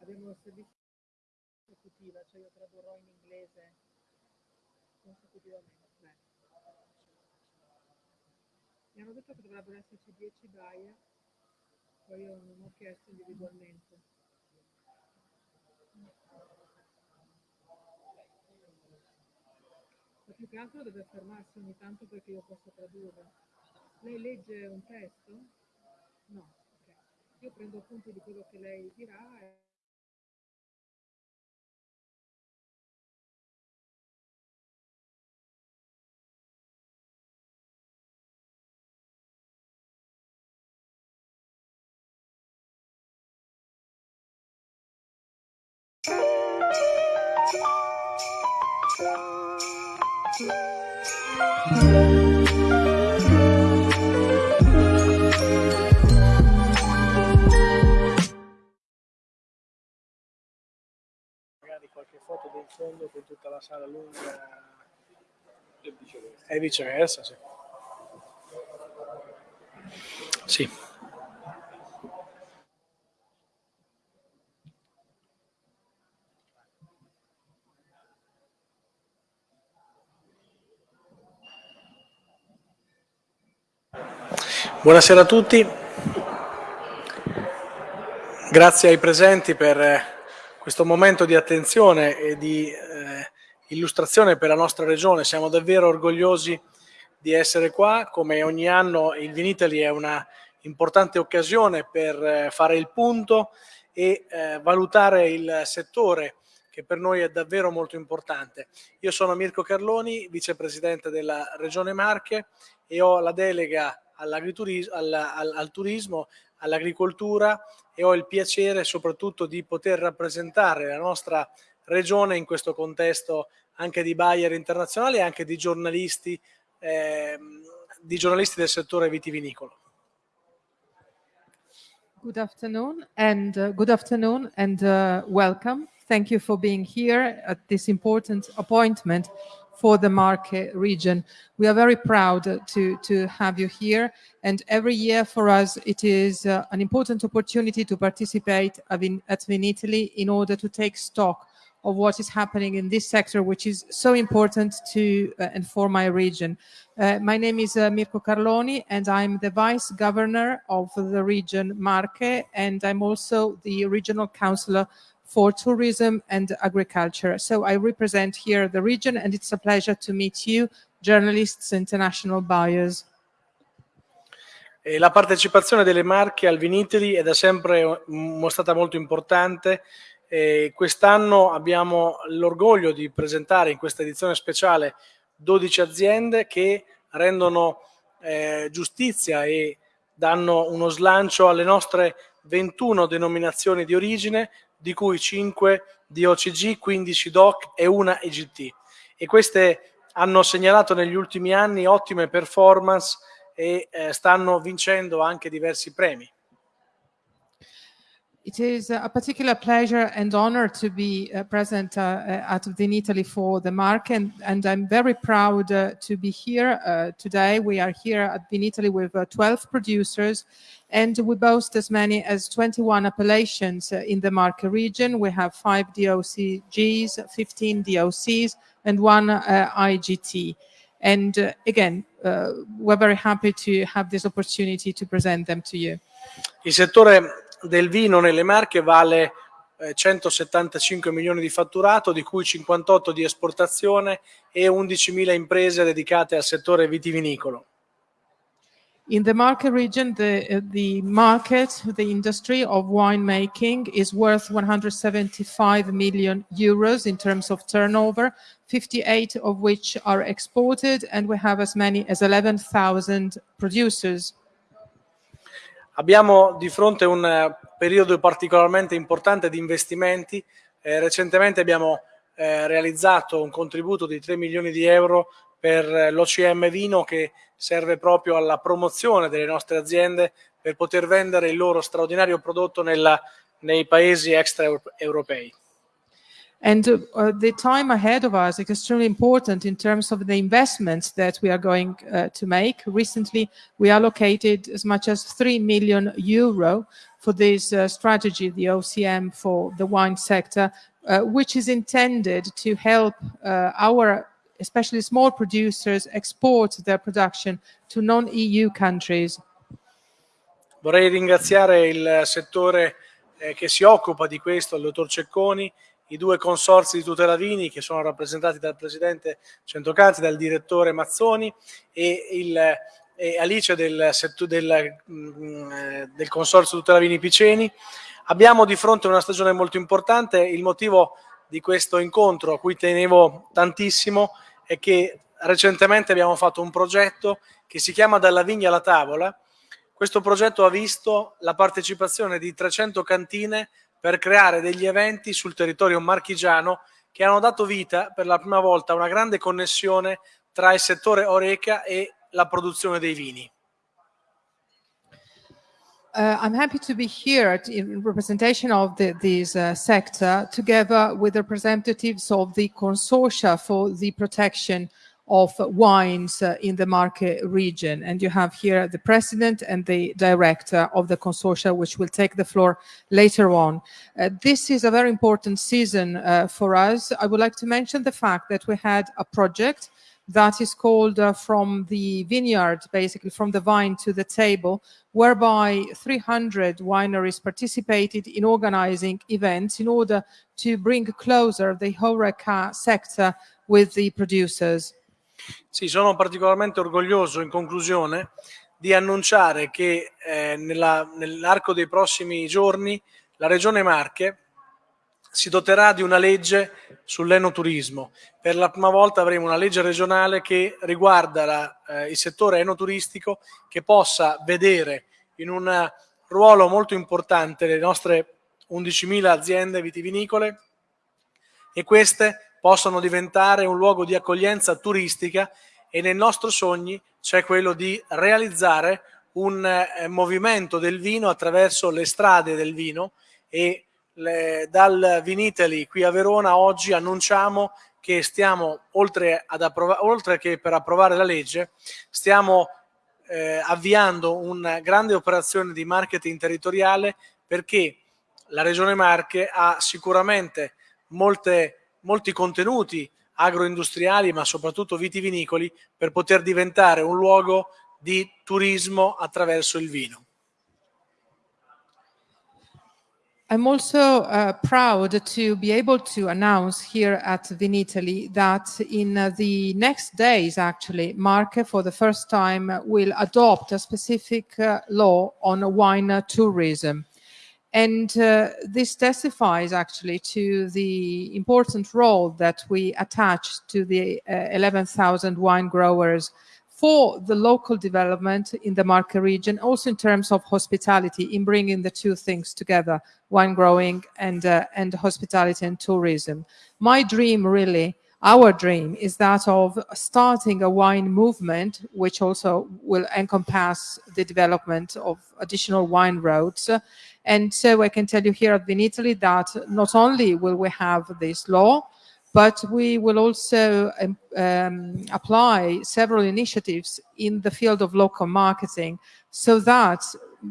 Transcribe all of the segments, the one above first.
abbiamo il servizio consecutiva, cioè io tradurrò in inglese consecutivamente. Mi hanno detto che dovrebbero esserci 10 buyer, poi io non ho chiesto individualmente. Ma più che altro deve fermarsi ogni tanto perché io posso tradurre. Lei legge un testo? No. ok. Io prendo appunti di quello che lei dirà e fondo con tutta la sala lunga e viceversa, sì. Sì. Buonasera a tutti, grazie ai presenti per questo momento di attenzione e di eh, illustrazione per la nostra regione. Siamo davvero orgogliosi di essere qua, come ogni anno il Vinitali è una importante occasione per eh, fare il punto e eh, valutare il settore che per noi è davvero molto importante. Io sono Mirko Carloni, vicepresidente della Regione Marche e ho la delega all'agriturismo, al, al, al turismo, all'agricoltura e ho il piacere soprattutto di poter rappresentare la nostra regione in questo contesto anche di buyer internazionali e anche di giornalisti, eh, di giornalisti del settore vitivinicolo. Good afternoon and uh, good afternoon and uh, welcome. Thank you for being here at this important appointment for the Marche region. We are very proud to, to have you here. And every year for us, it is uh, an important opportunity to participate at Vinitaly in order to take stock of what is happening in this sector, which is so important to uh, and for my region. Uh, my name is uh, Mirko Carloni, and I'm the vice governor of the region Marche, and I'm also the regional councillor for tourism and agriculture. So I represent here the region and it's a pleasure to meet you, journalists, international buyers. E la partecipazione delle marche al Viniteri è da sempre stata molto importante. quest'anno abbiamo l'orgoglio di presentare in questa edizione speciale 12 aziende che rendono eh, giustizia e danno uno slancio alle nostre 21 denominazioni di origine, di cui 5 di OCG, 15 DOC e una EGT. E queste hanno segnalato negli ultimi anni ottime performance e eh, stanno vincendo anche diversi premi. It is a particular pleasure and honor to be uh, present uh, uh at Italy for the mark, and, and I'm very proud uh, to be here uh, today. We are here at Italy with uh, 12 producers, and we boast as many as 21 appellations in the Marche region. We have five DOCGs, 15 DOCs, and one IGT. And again, we're very happy to have this opportunity to present them to you. Il settore del vino nelle Marche vale 175 eh, milioni di fatturato, di cui 58 di esportazione e 11.000 imprese dedicate al settore vitivinicolo. In the market region, the, uh, the market, the industry of winemaking is worth 175 million euros in terms of turnover, 58 of which are exported, and we have as many as 11,000 producers. Abbiamo di fronte un eh, periodo particolarmente importante di investimenti. Eh, recentemente abbiamo eh, realizzato un contributo di 3 milioni di euro per eh, l'OCM Vino che serve proprio alla promozione delle nostre aziende per poter vendere il loro straordinario prodotto nella, nei paesi extraeuropei. And uh, the time ahead of us is extremely important in terms of the investments that we are going uh, to make. Recently, we allocated as much as 3 million euro for this uh, strategy, the OCM for the wine sector, uh, which is intended to help uh, our especially small producers export their production to non-EU countries. Vorrei ringraziare il settore eh, che si occupa di questo, il dottor Cecconi, i due consorsi di tutela vini che sono rappresentati dal presidente Centocazzi, dal direttore Mazzoni e, il, e Alice del, del, mm, eh, del consorzio tutela vini Piceni. Abbiamo di fronte una stagione molto importante, il motivo di questo incontro a cui tenevo tantissimo è che recentemente abbiamo fatto un progetto che si chiama Dalla vigna alla tavola. Questo progetto ha visto la partecipazione di 300 cantine per creare degli eventi sul territorio marchigiano che hanno dato vita per la prima volta a una grande connessione tra il settore Oreca e la produzione dei vini. Uh, I'm happy to be here in representation of the, this uh, sector together with representatives of the consortia for the protection of wines uh, in the Marche region. And you have here the president and the director of the consortia, which will take the floor later on. Uh, this is a very important season uh, for us. I would like to mention the fact that we had a project that is called uh, from the vineyard, basically from the vine to the table, whereby 300 wineries participated in organizing events in order to bring closer the HoReCa sector with the producers. Sì, sono particolarmente orgoglioso in conclusione di annunciare che eh, nell'arco dei prossimi giorni la Regione Marche si doterà di una legge sull'enoturismo. Per la prima volta avremo una legge regionale che riguarda la, eh, il settore enoturistico che possa vedere in un ruolo molto importante le nostre 11.000 aziende vitivinicole e queste possono diventare un luogo di accoglienza turistica e nel nostro sogni c'è quello di realizzare un eh, movimento del vino attraverso le strade del vino e le, dal Vinitali qui a Verona oggi annunciamo che stiamo, oltre, oltre che per approvare la legge, stiamo eh, avviando una grande operazione di marketing territoriale perché la Regione Marche ha sicuramente molte molti contenuti agroindustriali ma soprattutto vitivinicoli per poter diventare un luogo di turismo attraverso il vino. I'm also uh, proud to be able to announce here at Vinitaly that in uh, the next days, actually, Marke for the first time will adopt a specific uh, law on wine tourism. And uh, this testifies actually to the important role that we attach to the uh, 11,000 wine growers for the local development in the Marche region, also in terms of hospitality, in bringing the two things together, wine growing and, uh, and hospitality and tourism. My dream really our dream is that of starting a wine movement, which also will encompass the development of additional wine roads. And so I can tell you here at Vinitaly that not only will we have this law, but we will also um, um, apply several initiatives in the field of local marketing so that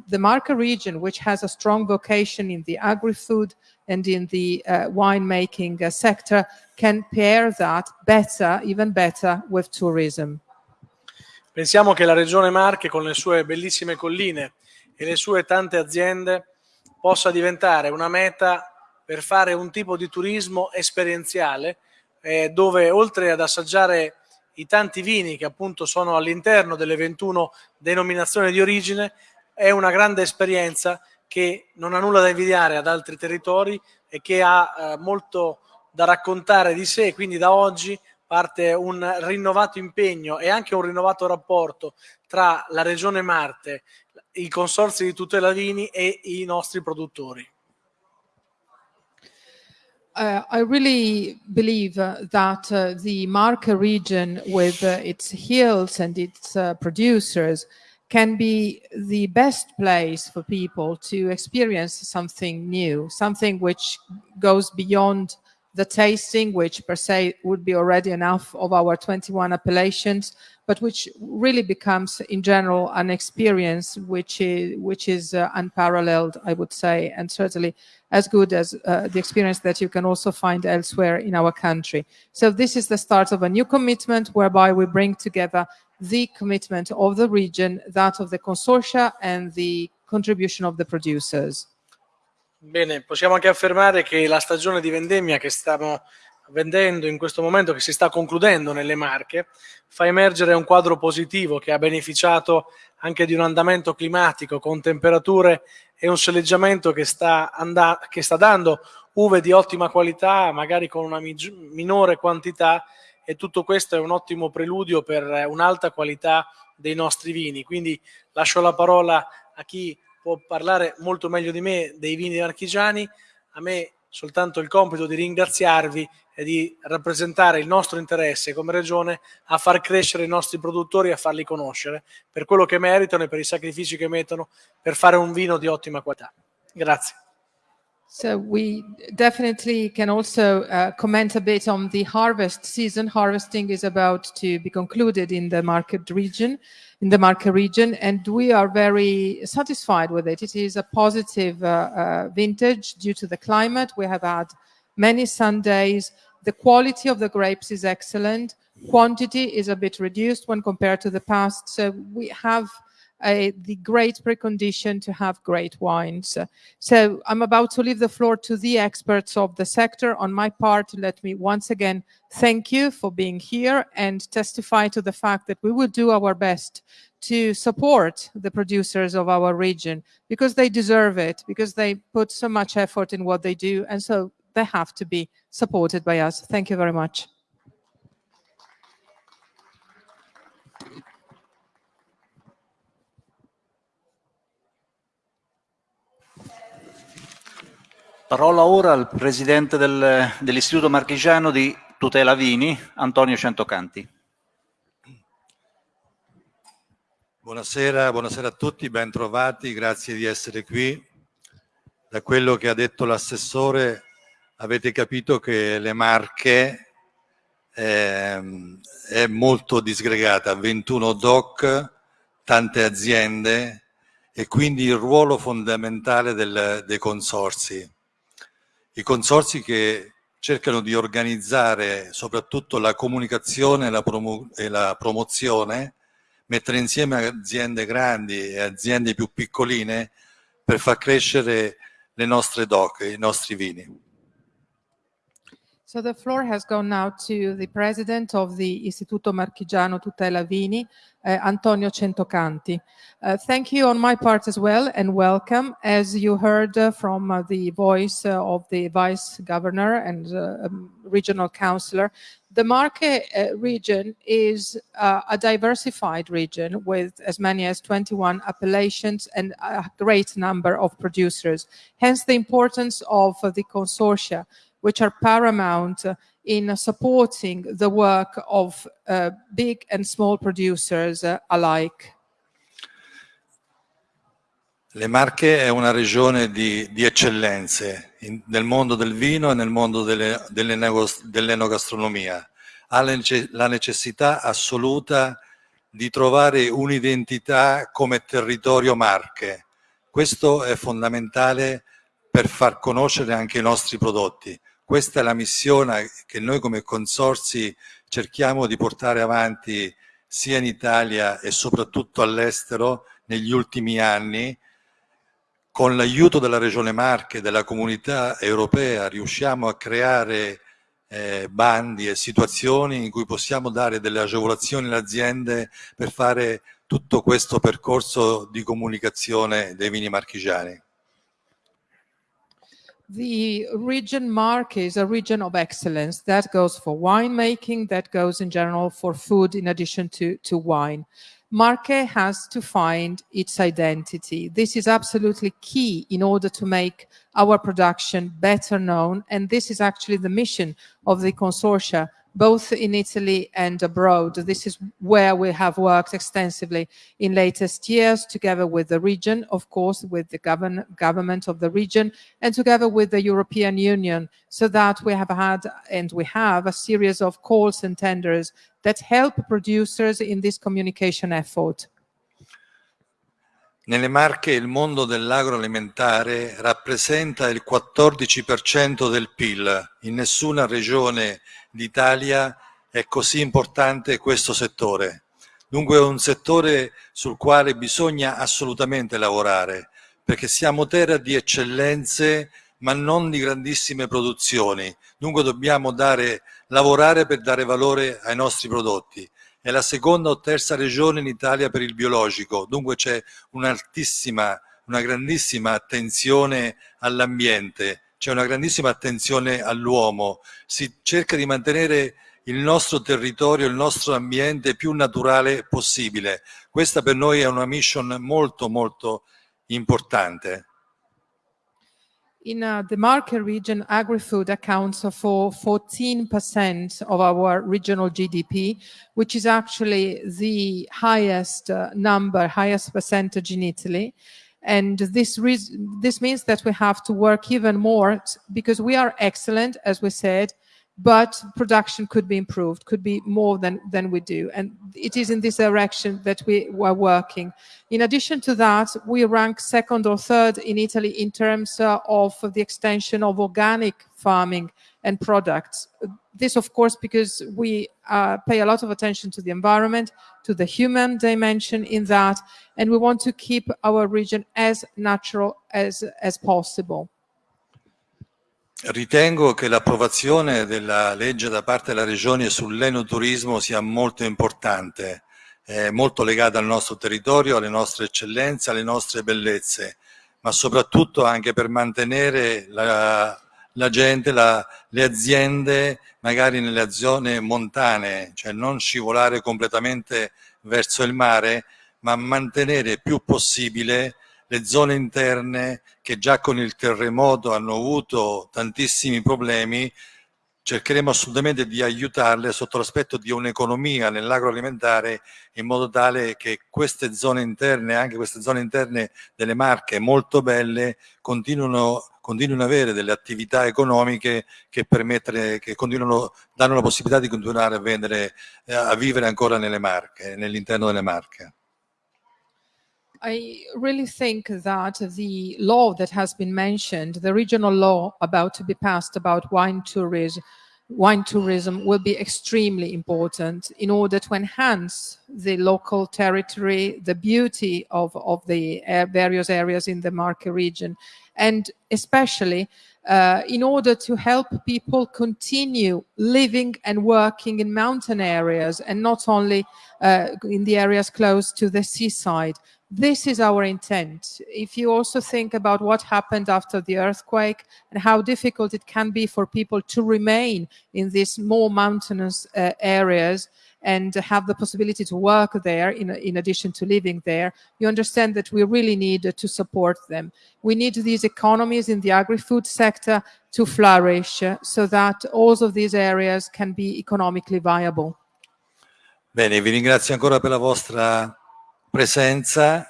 the Marca region, which has a strong vocation in the agri-food and in the uh, winemaking uh, sector, can pair that better, even better, with tourism. Pensiamo che la regione Marche, con le sue bellissime colline e le sue tante aziende, possa diventare una meta per fare un tipo di turismo esperienziale eh, dove oltre ad assaggiare i tanti vini che appunto sono all'interno delle 21 denominazioni di origine è una grande esperienza che non ha nulla da invidiare ad altri territori e che ha eh, molto da raccontare di sé, quindi da oggi parte un rinnovato impegno e anche un rinnovato rapporto tra la Regione Marte, i consorzi di tutela vini e i nostri produttori. Uh, I really believe uh, that uh, the Marca region with uh, its hills and its uh, producers can be the best place for people to experience something new, something which goes beyond the tasting, which per se would be already enough of our 21 appellations, but which really becomes in general an experience which is, which is uh, unparalleled, I would say, and certainly as good as uh, the experience that you can also find elsewhere in our country. So this is the start of a new commitment whereby we bring together the commitment of the region, that of the consortia and the contribution of the producers. Bene, possiamo anche affermare che la stagione di vendemmia che stiamo vendendo in questo momento, che si sta concludendo nelle Marche, fa emergere un quadro positivo che ha beneficiato anche di un andamento climatico con temperature e un soleggiamento che sta, che sta dando uve di ottima qualità, magari con una minore quantità e tutto questo è un ottimo preludio per un'alta qualità dei nostri vini. Quindi lascio la parola a chi può parlare molto meglio di me dei vini marchigiani, a me soltanto il compito di ringraziarvi e di rappresentare il nostro interesse come regione a far crescere i nostri produttori e a farli conoscere per quello che meritano e per i sacrifici che mettono per fare un vino di ottima qualità. Grazie. So we definitely can also uh, comment a bit on the harvest season. Harvesting is about to be concluded in the Marche region. in the Marche region, and we are very satisfied with it. It is a positive uh, uh, vintage due to the climate. We have had many sun days. The quality of the grapes is excellent. Quantity is a bit reduced when compared to the past. So we have the great precondition to have great wines. So I'm about to leave the floor to the experts of the sector. On my part, let me once again thank you for being here and testify to the fact that we will do our best to support the producers of our region because they deserve it, because they put so much effort in what they do, and so they have to be supported by us. Thank you very much. Parola ora al presidente del, dell'Istituto Marchigiano di Tutela Vini, Antonio Centocanti. Buonasera, buonasera a tutti, ben trovati, grazie di essere qui. Da quello che ha detto l'assessore avete capito che le Marche eh, è molto disgregata, 21 DOC, tante aziende e quindi il ruolo fondamentale del, dei consorsi i consorsi che cercano di organizzare soprattutto la comunicazione e la, promo e la promozione, mettere insieme aziende grandi e aziende più piccoline per far crescere le nostre DOC, i nostri vini. So the floor has gone now to the president of the Istituto Marchigiano Tutela Vini, uh, Antonio Centocanti. Uh, thank you on my part as well and welcome. As you heard uh, from uh, the voice uh, of the vice governor and uh, um, regional councillor, the Marche region is a diversified region with as many as 21 appellations and a great number of producers. Hence the importance of the consortia which are paramount in supporting the work of uh, big and small producers uh, alike. Le Marche è una regione di, di eccellenze in, nel mondo del vino e nel mondo dell'enogastronomia. Ha la necessità assoluta di trovare un'identità come territorio Marche. Questo è fondamentale per far conoscere anche i nostri prodotti. Questa è la missione che noi come consorsi cerchiamo di portare avanti sia in Italia e soprattutto all'estero negli ultimi anni. Con l'aiuto della Regione Marche della comunità europea riusciamo a creare eh, bandi e situazioni in cui possiamo dare delle agevolazioni alle aziende per fare tutto questo percorso di comunicazione dei vini marchigiani. The region mark is a region of excellence. That goes for winemaking, that goes in general for food in addition to, to wine. Marche has to find its identity. This is absolutely key in order to make our production better known. And this is actually the mission of the consortia both in Italy and abroad. This is where we have worked extensively in latest years, together with the region, of course, with the govern government of the region, and together with the European Union, so that we have had, and we have, a series of calls and tenders that help producers in this communication effort. Nelle Marche il mondo dell'agroalimentare rappresenta il 14% del PIL. In nessuna regione d'Italia è così importante questo settore. Dunque è un settore sul quale bisogna assolutamente lavorare, perché siamo terra di eccellenze ma non di grandissime produzioni. Dunque dobbiamo dare, lavorare per dare valore ai nostri prodotti è la seconda o terza regione in Italia per il biologico, dunque c'è un'altissima, una grandissima attenzione all'ambiente, c'è una grandissima attenzione all'uomo, si cerca di mantenere il nostro territorio, il nostro ambiente più naturale possibile. Questa per noi è una mission molto molto importante. In uh, the Marche region, agri-food accounts for 14% of our regional GDP, which is actually the highest uh, number, highest percentage in Italy. And this, this means that we have to work even more because we are excellent, as we said, but production could be improved, could be more than, than we do. And it is in this direction that we are working. In addition to that, we rank second or third in Italy in terms uh, of the extension of organic farming and products. This, of course, because we uh, pay a lot of attention to the environment, to the human dimension in that, and we want to keep our region as natural as, as possible. Ritengo che l'approvazione della legge da parte della Regione sull'enoturismo sia molto importante, è molto legata al nostro territorio, alle nostre eccellenze, alle nostre bellezze, ma soprattutto anche per mantenere la, la gente, la, le aziende magari nelle zone montane, cioè non scivolare completamente verso il mare, ma mantenere più possibile le zone interne che già con il terremoto hanno avuto tantissimi problemi, cercheremo assolutamente di aiutarle sotto l'aspetto di un'economia nell'agroalimentare in modo tale che queste zone interne, anche queste zone interne delle marche molto belle, continuino, continuino ad avere delle attività economiche che, che danno la possibilità di continuare a vendere, eh, a vivere ancora nelle marche, nell'interno delle marche. I really think that the law that has been mentioned, the regional law about to be passed about wine tourism, wine tourism will be extremely important in order to enhance the local territory, the beauty of, of the eh, various areas in the Marche region, and especially uh, in order to help people continue living and working in mountain areas and not only uh, in the areas close to the seaside. This is our intent. If you also think about what happened after the earthquake and how difficult it can be for people to remain in these more mountainous uh, areas and have the possibility to work there in, in addition to living there, you understand that we really need to support them. We need these economies in the agri-food sector to flourish so that all of these areas can be economically viable. Bene, vi ringrazio ancora per la vostra presenza,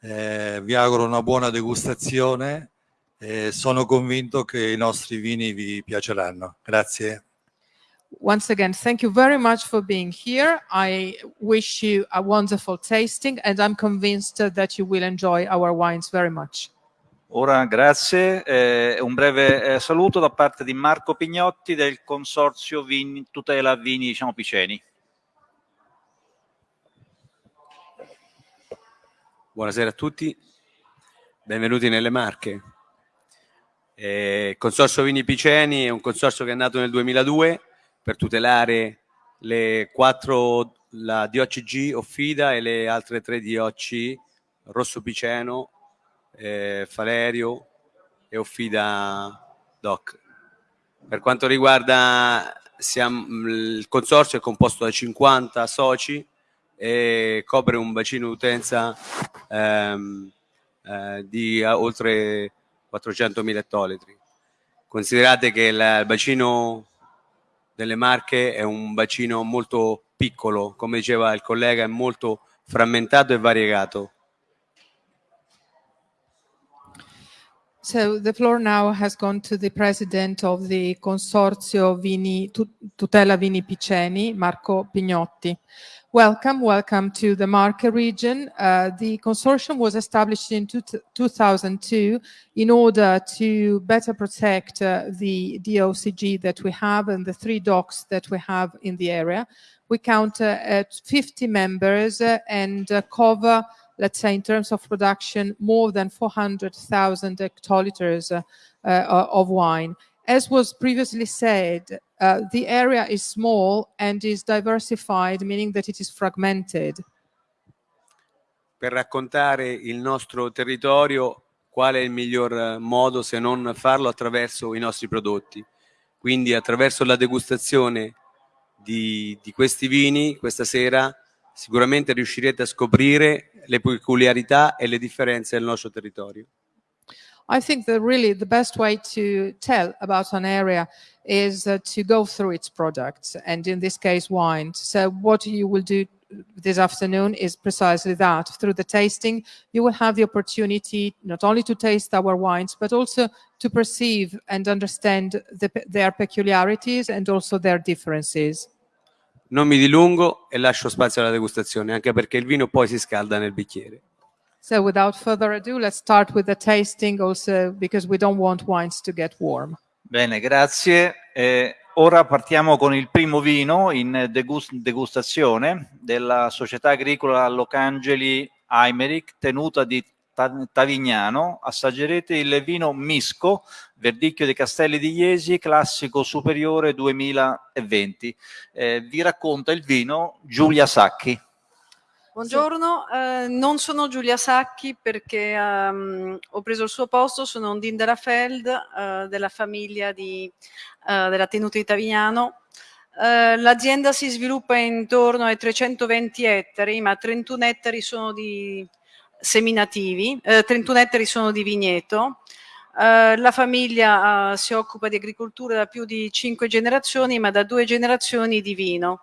eh, vi auguro una buona degustazione e sono convinto che i nostri vini vi piaceranno. Grazie. Once again, thank you very much for being here. I wish you a wonderful tasting and I'm convinced that you will enjoy our wines very much. Ora, grazie. Eh, un breve eh, saluto da parte di Marco Pignotti del Consorzio Vini, Tutela Vini diciamo, Piceni. Buonasera a tutti, benvenuti nelle Marche. Eh, il Consorzio Vini Piceni è un consorzio che è nato nel 2002 per tutelare le quattro, la DOCG Offida e le altre tre DOC Rosso Piceno, eh, Falerio e Offida DOC. Per quanto riguarda siamo, il consorzio è composto da 50 soci e copre un bacino d'utenza ehm, eh, di oltre 400.000 ettolitri. Considerate che il bacino delle Marche è un bacino molto piccolo, come diceva il collega, è molto frammentato e variegato. So the floor now has gone to the president of the Consorzio Vini, Tu- Tutela Vini Piceni, Marco Pignotti. Welcome, welcome to the Marche region. Uh, the consortium was established in two 2002 in order to better protect uh, the DOCG that we have and the three DOCs that we have in the area. We count uh, at 50 members uh, and uh, cover let's say in terms of production, more than 400,000 hectoliters uh, of wine. As was previously said, uh, the area is small and is diversified, meaning that it is fragmented. Per raccontare il nostro territorio, qual è il miglior eh, modo se non farlo attraverso i nostri prodotti? Quindi attraverso la degustazione di, di questi vini questa sera sicuramente riuscirete a scoprire le peculiarità e le differenze del nostro territorio. I think that really the best way to tell about an area is uh, to go through its products, and in this case, wine. So, what you will do this afternoon is precisely that. Through the tasting, you will have the opportunity not only to taste our wines, but also to perceive and understand the, their peculiarities and also their differences. Non mi dilungo e lascio spazio alla degustazione, anche perché il vino poi si scalda nel bicchiere. So, without further ado, let's start with the tasting, also because we don't want wines to get warm. Bene, grazie. Eh, ora partiamo con il primo vino in degus- degustazione della società agricola Locangeli Aimeric, tenuta di Ta- Tavignano. Assaggerete il vino Misco, Verdicchio dei Castelli di Iesi, classico superiore 2020. Eh, vi racconta il vino Giulia Sacchi. Buongiorno, eh, non sono Giulia Sacchi perché ehm, ho preso il suo posto, sono Ondine della Feld, eh, della famiglia di, eh, della tenuta di Tavignano. Eh, l'azienda si sviluppa intorno ai 320 ettari, ma 31 ettari sono di seminativi, eh, 31 ettari sono di vigneto. Eh, la famiglia eh, si occupa di agricoltura da più di 5 generazioni, ma da due generazioni di vino.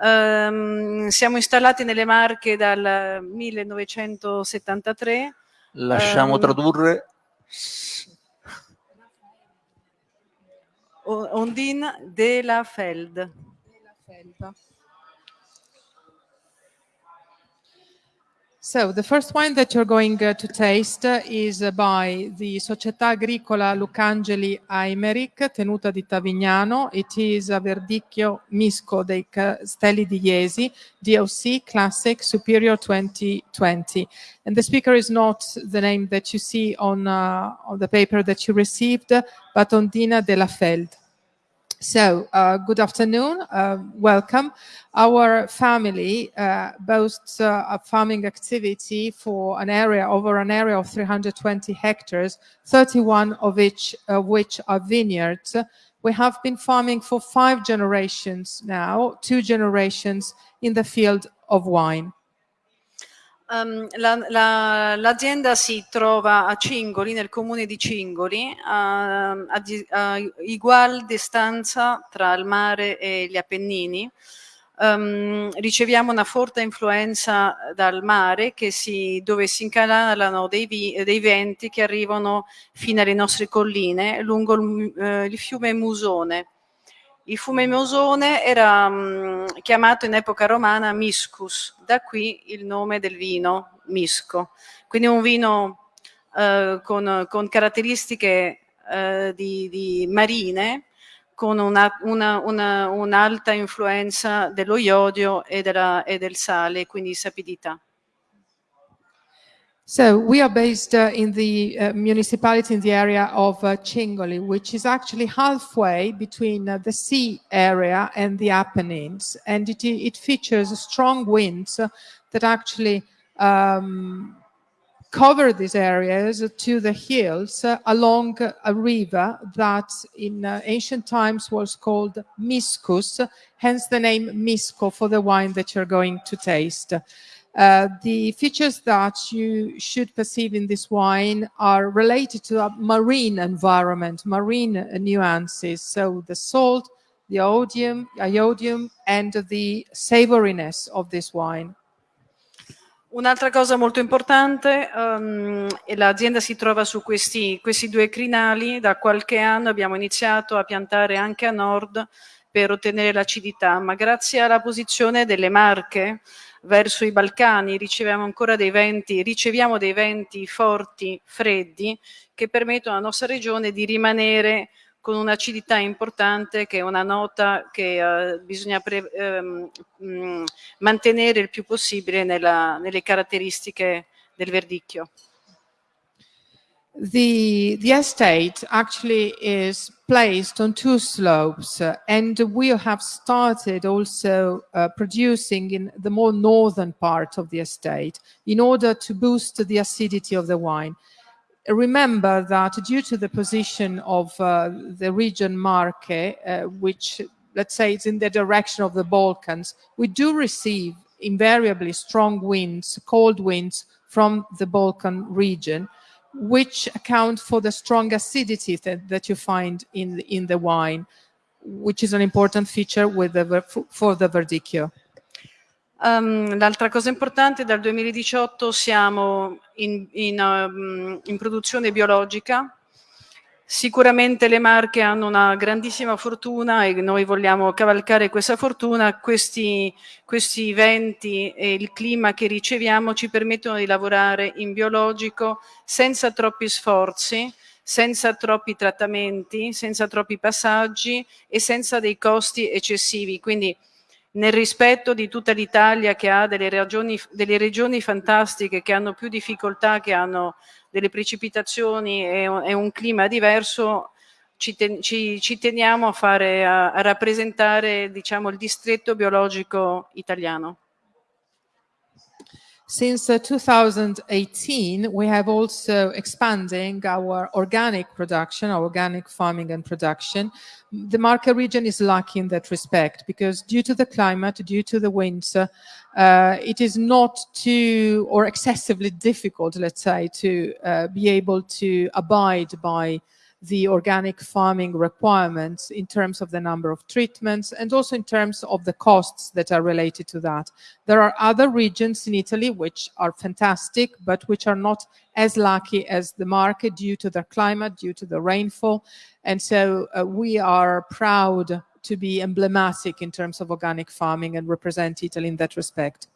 Ehm, siamo installati nelle Marche dal 1973. Lasciamo Ehm, tradurre. Ondine de la Feld. So the first wine that you're going uh, to taste uh, is uh, by the Società Agricola Lucangeli Aimeric, tenuta di Tavignano. It is a Verdicchio Misco dei Castelli di Iesi, DOC Classic Superior 2020. And the speaker is not the name that you see on, uh, on the paper that you received, but Ondina della Feld. So, uh, good afternoon, uh, welcome. Our family uh, boasts uh, a farming activity for an area over an area of 320 hectares, 31 of which, of which are vineyards. We have been farming for five generations now, two generations in the field of wine. Ehm, la- la- l'azienda si trova a Cingoli, nel comune di Cingoli, a, a di- a ugual distanza tra il mare e gli Appennini. Ehm, riceviamo una forte influenza dal mare si- dove si incanalano dei, vi- dei venti che arrivano fino alle nostre colline lungo il, eh, il fiume Musone. Il fiume Musone era mm, chiamato in epoca romana Miscus, da qui il nome del vino Misco. Quindi un vino eh, con, con caratteristiche eh, di, di marine, con una- una- una- un'alta influenza dello iodio e, della- e del sale, quindi sapidità. So we are based uh, in the uh, municipality in the area of uh, Cingoli, which is actually halfway between uh, the sea area and the Apennines, and it, it features strong winds that actually um, cover these areas to the hills along a river that in uh, ancient times was called Miscus, hence the name Misco for the wine that you're going to taste. Uh, the features that you should perceive in this wine are related to a marine environment, marine nuances. So the salt, the iodium, iodium and the savoriness of this wine. Un'altra cosa molto importante, um, l'azienda si trova su questi, questi due crinali, da qualche anno abbiamo iniziato a piantare anche a nord per ottenere l'acidità, ma grazie alla posizione delle marche verso i Balcani riceviamo ancora dei venti, riceviamo dei venti forti, freddi, che permettono alla nostra regione di rimanere con un'acidità importante che è una nota che uh, bisogna pre, um, um, mantenere il più possibile nella, nelle caratteristiche del verdicchio. The, the estate actually is placed on two slopes uh, and we have started also uh, producing in the more northern part of the estate in order to boost the acidity of the wine. Remember that due to the position of uh, the region Marche, uh, which let's say it's in the direction of the Balkans, we do receive invariably strong winds, cold winds from the Balkan region, which account for the strong acidity that, that you find in, in the wine, which is an important feature with the, for the Verdicchio. Um, l'altra cosa importante, dal 2018 siamo in, in, um, in, produzione biologica. Sicuramente le marche hanno una grandissima fortuna e noi vogliamo cavalcare questa fortuna. Questi, questi venti e il clima che riceviamo ci permettono di lavorare in biologico senza troppi sforzi, senza troppi trattamenti, senza troppi passaggi e senza dei costi eccessivi. Quindi nel rispetto di tutta l'Italia che ha delle regioni, delle regioni, fantastiche, che hanno più difficoltà, che hanno delle precipitazioni e e un clima diverso, ci, ten, ci, ci teniamo a, fare, a, a rappresentare diciamo, il distretto biologico italiano. Since uh, 2018, we have also expanding our organic production, our organic farming and production. The Marca region is lucky in that respect because due to the climate, due to the winds, uh, it is not too or excessively difficult, let's say, to uh, be able to abide by the organic farming requirements in terms of the number of treatments and also in terms of the costs that are related to that. There are other regions in Italy which are fantastic, but which are not as lucky as the market due to their climate, due to the rainfall. And so uh, we are proud to be emblematic in terms of organic farming and represent Italy in that respect.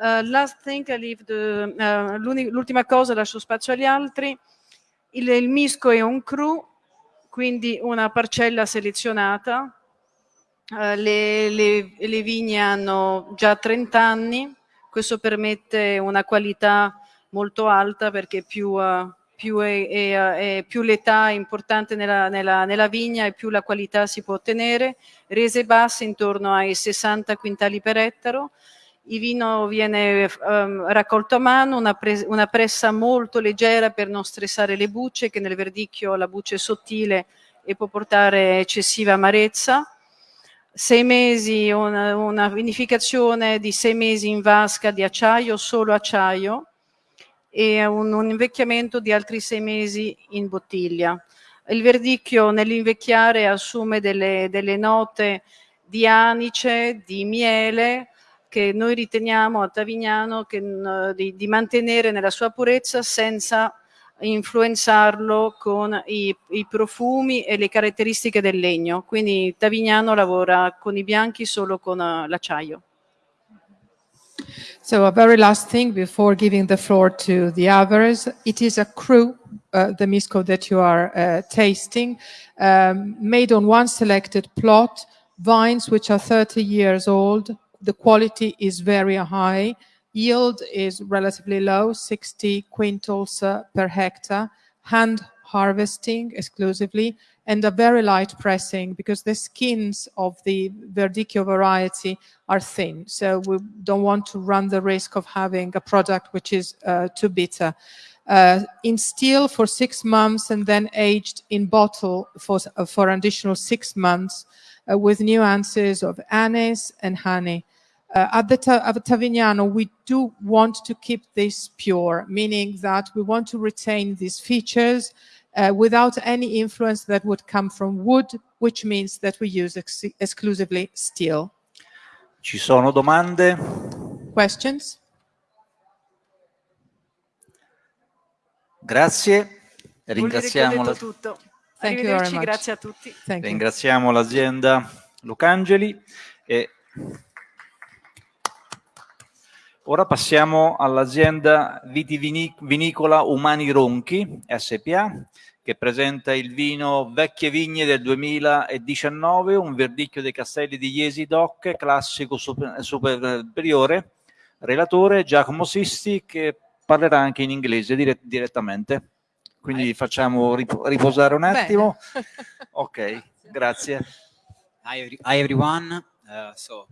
Uh, last thing, I leave the, uh, l'ultima cosa lascio spazio agli altri. Il, il misco è un cru, quindi una parcella selezionata. Uh, le, le, le, vigne hanno già 30 anni, questo permette una qualità molto alta perché più, uh, più, più l'età è importante nella, nella, nella, vigna e più la qualità si può ottenere. Rese basse intorno ai 60 quintali per ettaro, il vino viene um, raccolto a mano, una, pre una, pressa molto leggera per non stressare le bucce, che nel verdicchio la buccia è sottile e può portare eccessiva amarezza. Sei mesi, una, una vinificazione di sei mesi in vasca di acciaio, solo acciaio, e un, un invecchiamento di altri sei mesi in bottiglia. Il verdicchio nell'invecchiare assume delle, delle note di anice, di miele, che noi riteniamo a Tavignano che, di, di, mantenere nella sua purezza senza influenzarlo con i, i, profumi e le caratteristiche del legno. Quindi Tavignano lavora con i bianchi solo con uh, l'acciaio. So a very last thing before giving the floor to the others, it is a cru, uh, the misco that you are uh, tasting, um, made on one selected plot, vines which are 30 years old, the quality is very high. Yield is relatively low, 60 quintals uh, per hectare. Hand harvesting exclusively and a very light pressing because the skins of the Verdicchio variety are thin. So we don't want to run the risk of having a product which is uh, too bitter. Uh, in steel for six months and then aged in bottle for, uh, for additional six months uh, with nuances of anise and honey. Uh, at the Ta at Tavignano, we do want to keep this pure, meaning that we want to retain these features uh, without any influence that would come from wood, which means that we use ex exclusively steel. Ci sono domande? Questions? Grazie. Vuol dire che ho Ringraziamo, la- tutto. Thank you very Arrivederci, much. grazie a tutti. Thank ringraziamo l'azienda Lucangeli e ora passiamo all'azienda vitivinicola Umani Ronchi SPA che presenta il vino Vecchie Vigne del 2019, un verdicchio dei Castelli di Iesi DOC, classico super- superiore, relatore Giacomo Sisti che parlerà anche in inglese dire- direttamente. Quindi facciamo riposare un Bene. attimo. Ok, grazie. Hi, hi everyone. Uh, so,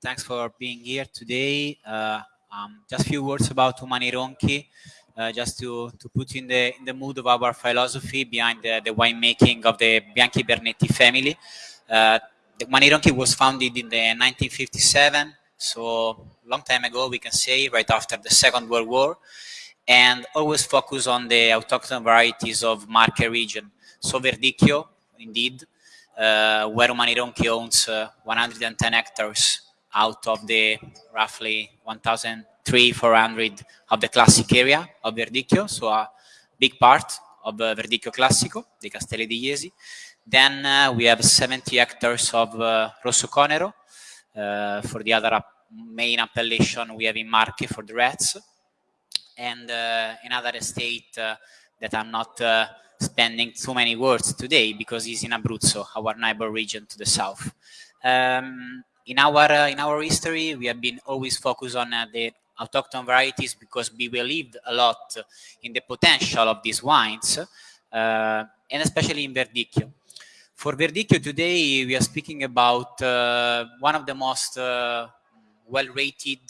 thanks for being here today. Uh, um, just a few words about Umani Ronchi, uh, just to, to put in the in the mood of our philosophy behind the, the winemaking of the Bianchi Bernetti family. Uh, the Umani Ronchi was founded in the 1957, so long time ago, we can say, right after the Second World War, and always focus on the autochthon varieties of Marche region. So Verdicchio, indeed, uh, where Umani Ronchi owns uh, 110 hectares out of the roughly 1,300-400 of the classic area of Verdicchio, so a big part of uh, Verdicchio Classico, the Castelli di Iesi. Then uh, we have 70 hectares of uh, Rosso Conero. Uh, for the other main appellation, we have in Marche for the reds and uh, another estate uh, that I'm not uh, spending too many words today because it's in Abruzzo, our neighbor region to the south. Um, in our uh, in our history, we have been always focused on uh, the autochthon varieties because we believed a lot in the potential of these wines, uh, and especially in Verdicchio. For Verdicchio today, we are speaking about one of the most well-rated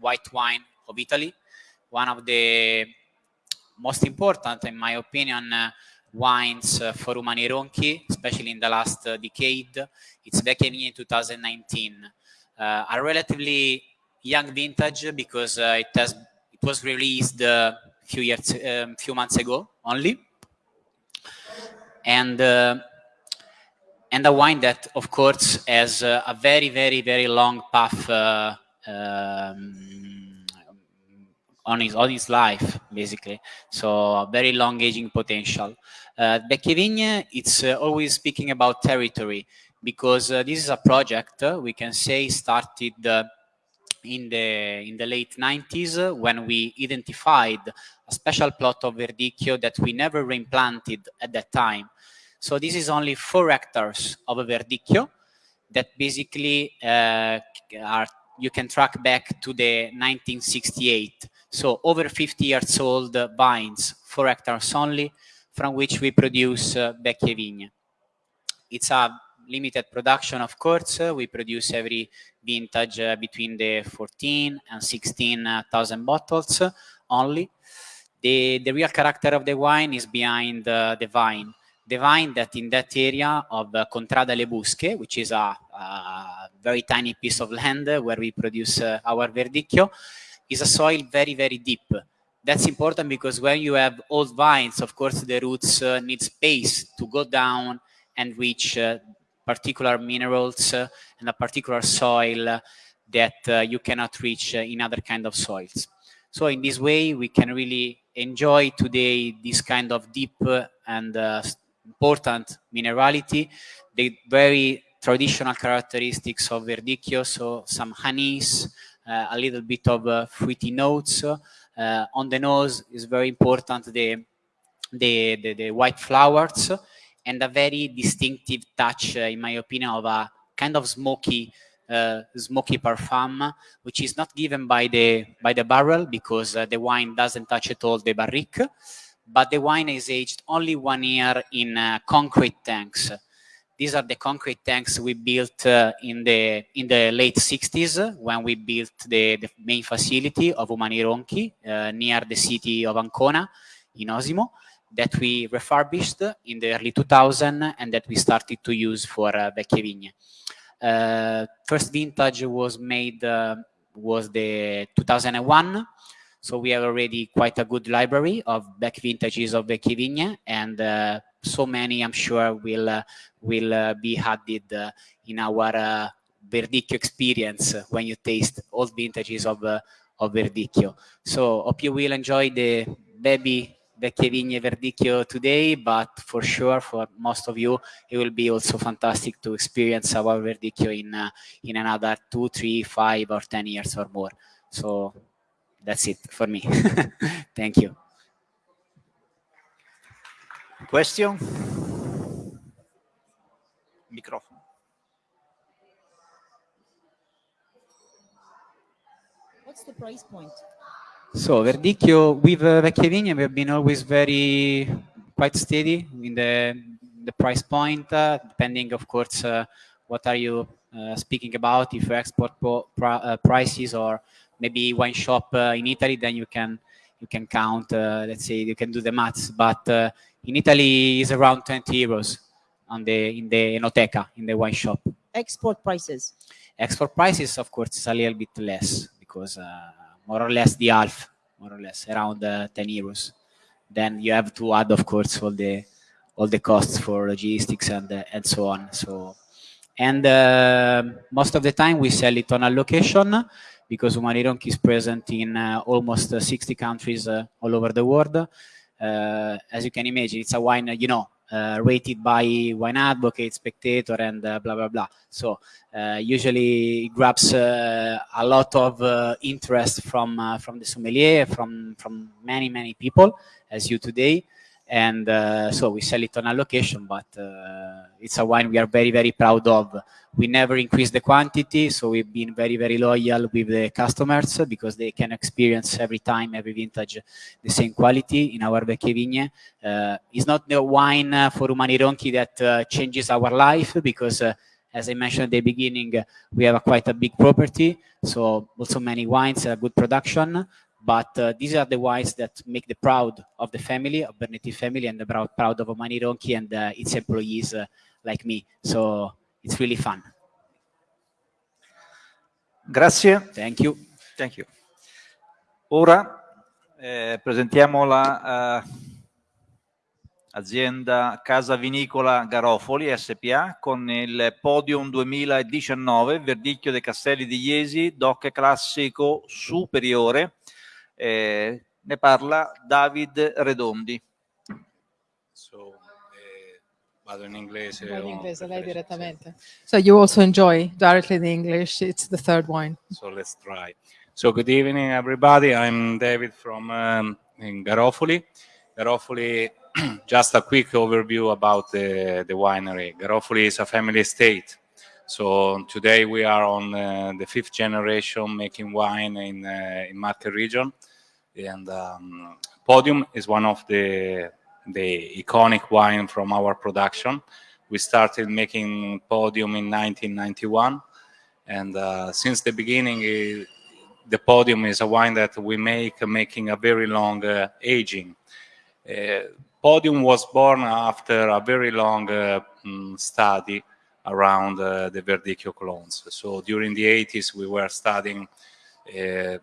white wine of Italy, one of the most important, in my opinion, uh, wines uh, for Umani Ronchi, especially in the last uh, decade. It's Vecchie Vigne 2019, uh, a relatively young vintage because uh, it has it was released a few years, um, few months ago only, and. Uh, and a wine that, of course, has uh, a very, very, very long path uh, um, on his on his life, basically. So a very long aging potential. Uh, Vecchie it's uh, always speaking about territory because uh, this is a project uh, we can say started uh, in the in the late 90s uh, when we identified a special plot of Verdicchio that we never reimplanted at that time. So this is only four hectares of a Verdicchio that basically uh, are you can track back to the 1968. So over 50 years old uh, vines, four hectares only, from which we produce uh, Vecchie Vigne. It's a limited production, of course. Uh, we produce every vintage uh, between the 14 and 16,000 bottles uh, only. The, the real character of the wine is behind uh, the vine. The vine that in that area of uh, Contrada Le Busche, which is a, a very tiny piece of land uh, where we produce uh, our Verdicchio, is a soil very, very deep. That's important because when you have old vines, of course, the roots uh, need space to go down and reach uh, particular minerals uh, and a particular soil uh, that uh, you cannot reach uh, in other kind of soils. So in this way, we can really enjoy today this kind of deep and important minerality, the very traditional characteristics of Verdicchio, so some honeys, a little bit of uh, fruity notes. Uh, on the nose is very important the, the, the, the white flowers and a very distinctive touch, uh, in my opinion, of a kind of smoky, uh, smoky parfum, which is not given by the by the barrel because uh, the wine doesn't touch at all the barrique, but the wine is aged only one year in uh, concrete tanks. These are the concrete tanks we built uh, in the in the late 60s when we built the, the main facility of Umani Ronchi uh, near the city of Ancona in Osimo that we refurbished in the early 2000 and that we started to use for uh, Vecchie Vigne. Uh, first vintage was made uh, was the 2001 so we have already quite a good library of back vintages of Vecchie Vigne and uh, so many, I'm sure, will uh, will uh, be added uh, in our Verdicchio experience when you taste all vintages of of Verdicchio. So hope you will enjoy the baby Vecchie Vigne Verdicchio today, but for sure, for most of you, it will be also fantastic to experience our Verdicchio in uh, in another two, three, five, or ten years or more. So that's it for me. Thank you. Question? Microphone. What's the price point? So Verdicchio with uh, Vecchie Vigne, we have been always very quite steady in the the price point, uh, depending, of course, uh, what are you uh, speaking about. If you export pro, pro, uh, prices or maybe wine shop uh, in Italy, then you can you can count. let's say you can do the maths. But in Italy, is around 20 euros on the in the enoteca in the wine shop. Export prices. Export prices, of course, is a little bit less because more or less the half, more or less around uh, 10 euros. Then you have to add, of course, all the all the costs for logistics and uh, and so on. So, and uh, most of the time we sell it on allocation because Umani Ronchi is present in uh, almost uh, 60 countries uh, all over the world. As you can imagine, it's a wine, you know, uh, rated by Wine Advocate, Spectator, and uh, blah blah blah. So uh, usually it grabs a lot of interest from from the sommelier, from from many many people, as you today and uh, so we sell it on allocation but uh, it's a wine we are very very proud of. We never increase the quantity so we've been very very loyal with the customers because they can experience every time every vintage the same quality in our Vecchie Vigne. Uh, it's not the wine for Umani Ronchi that uh, changes our life because uh, as I mentioned at the beginning, we have a quite a big property, so also many wines, a good production, but uh, these are the wines that make the proud of the family, of Bernetti family, and the proud, proud of Omani Ronchi and uh, its employees uh, like me. So it's really fun. Grazie. Thank you. Thank you. Ora eh, presentiamo la uh, azienda Casa Vinicola Garofoli SPA con il Podium 2019 Verdicchio dei Castelli di Iesi, DOC classico superiore eh, ne parla David Redondi. So, eh, vado in inglese. in inglese, lei direttamente. So you also enjoy directly the English. It's the third wine. So let's try. So good evening, everybody. I'm David from um, in Garofoli. Garofoli, just a quick overview about the, the winery. Garofoli is a family estate. So today we are on uh, the fifth generation making wine in, uh, in Marche region. And um, Podium is one of the, the iconic wine from our production. We started making Podium in 1991. And uh, since the beginning, it, the Podium is a wine that we make making a very long uh, aging. Uh, Podium was born after a very long uh, mm, study around uh, the Verdicchio clones. So during the 80s, we were studying uh,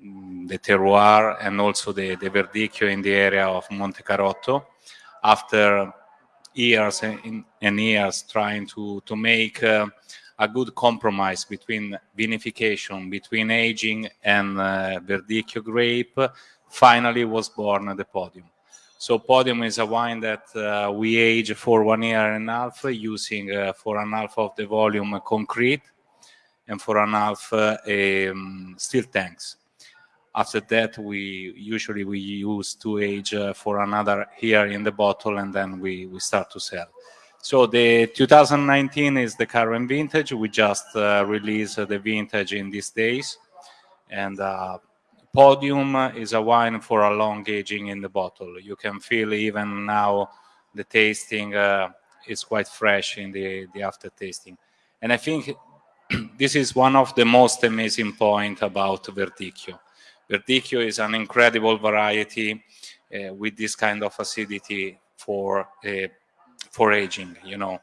the terroir and also the, the Verdicchio in the area of Monte Carotto. After years and, and years trying to, to make uh, a good compromise between vinification, between aging and uh, Verdicchio grape, finally was born at the Podium. So Podium is a wine that uh, we age for one year and a half using uh, for an half of the volume concrete and for an half uh, um, steel tanks. After that, we usually we use to age uh, for another year in the bottle, and then we we start to sell. So the 2019 is the current vintage. We just uh, released the vintage in these days, and uh, Podium is a wine for a long aging in the bottle. You can feel even now the tasting uh, is quite fresh in the, the after tasting. And I think this is one of the most amazing point about Verdicchio. Verdicchio is an incredible variety uh, with this kind of acidity for uh, for aging. You know,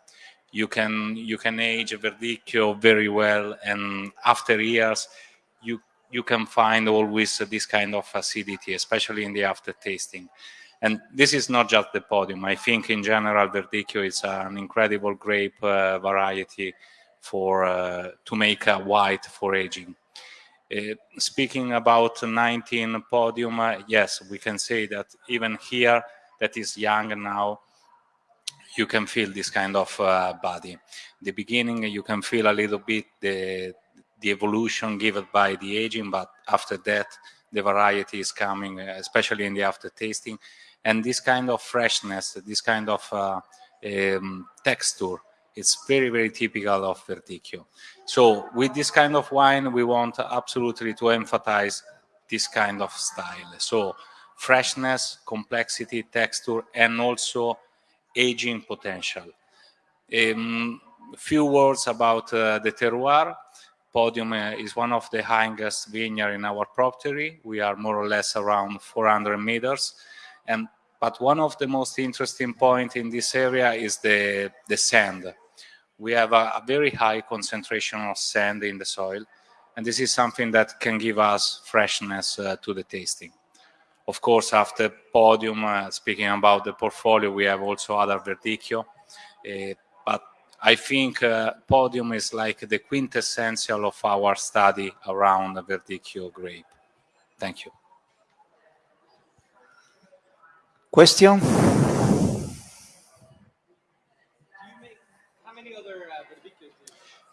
you can you can age Verdicchio very well, and after years, you can find always this kind of acidity, especially in the after tasting. And this is not just the podium. I think in general, Verdicchio is an incredible grape uh, variety for uh, to make a white for aging. Uh, speaking about 19 podium, uh, yes, we can say that even here, that is young now, you can feel this kind of uh, body. The beginning, you can feel a little bit the the evolution given by the aging, but after that, the variety is coming, uh, especially in the after tasting, and this kind of freshness, this kind of uh, um, texture, it's very very typical of Verdicchio. So with this kind of wine, we want absolutely to emphasize this kind of style. So freshness, complexity, texture, and also aging potential. A um, few words about uh, the terroir. Podium uh, is one of the highest vineyard in our property. We are more or less around 400 meters. And but one of the most interesting point in this area is the, the sand. We have a, a very high concentration of sand in the soil. And this is something that can give us freshness uh, to the tasting. Of course, after podium, uh, speaking about the portfolio, we have also other Verdicchio. Uh, but I think uh, podium is like the quintessential of our study around the Verdicchio grape. Thank you. Question?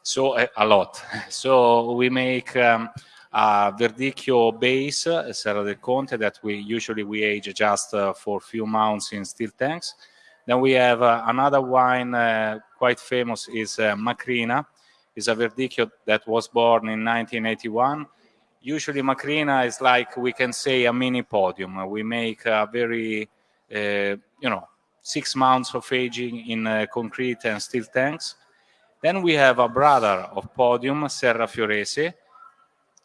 So a, a lot. So we make um, a Verdicchio base, a Serra del Conte, that we usually we age just uh, for a few months in steel tanks. Then we have uh, another wine uh, quite famous is uh, Macrina. It's a Verdicchio that was born in 1981. Usually Macrina is like, we can say, a mini podium. We make a very, uh, you know, six months of aging in uh, concrete and steel tanks. Then we have a brother of podium, Serra Fiorese,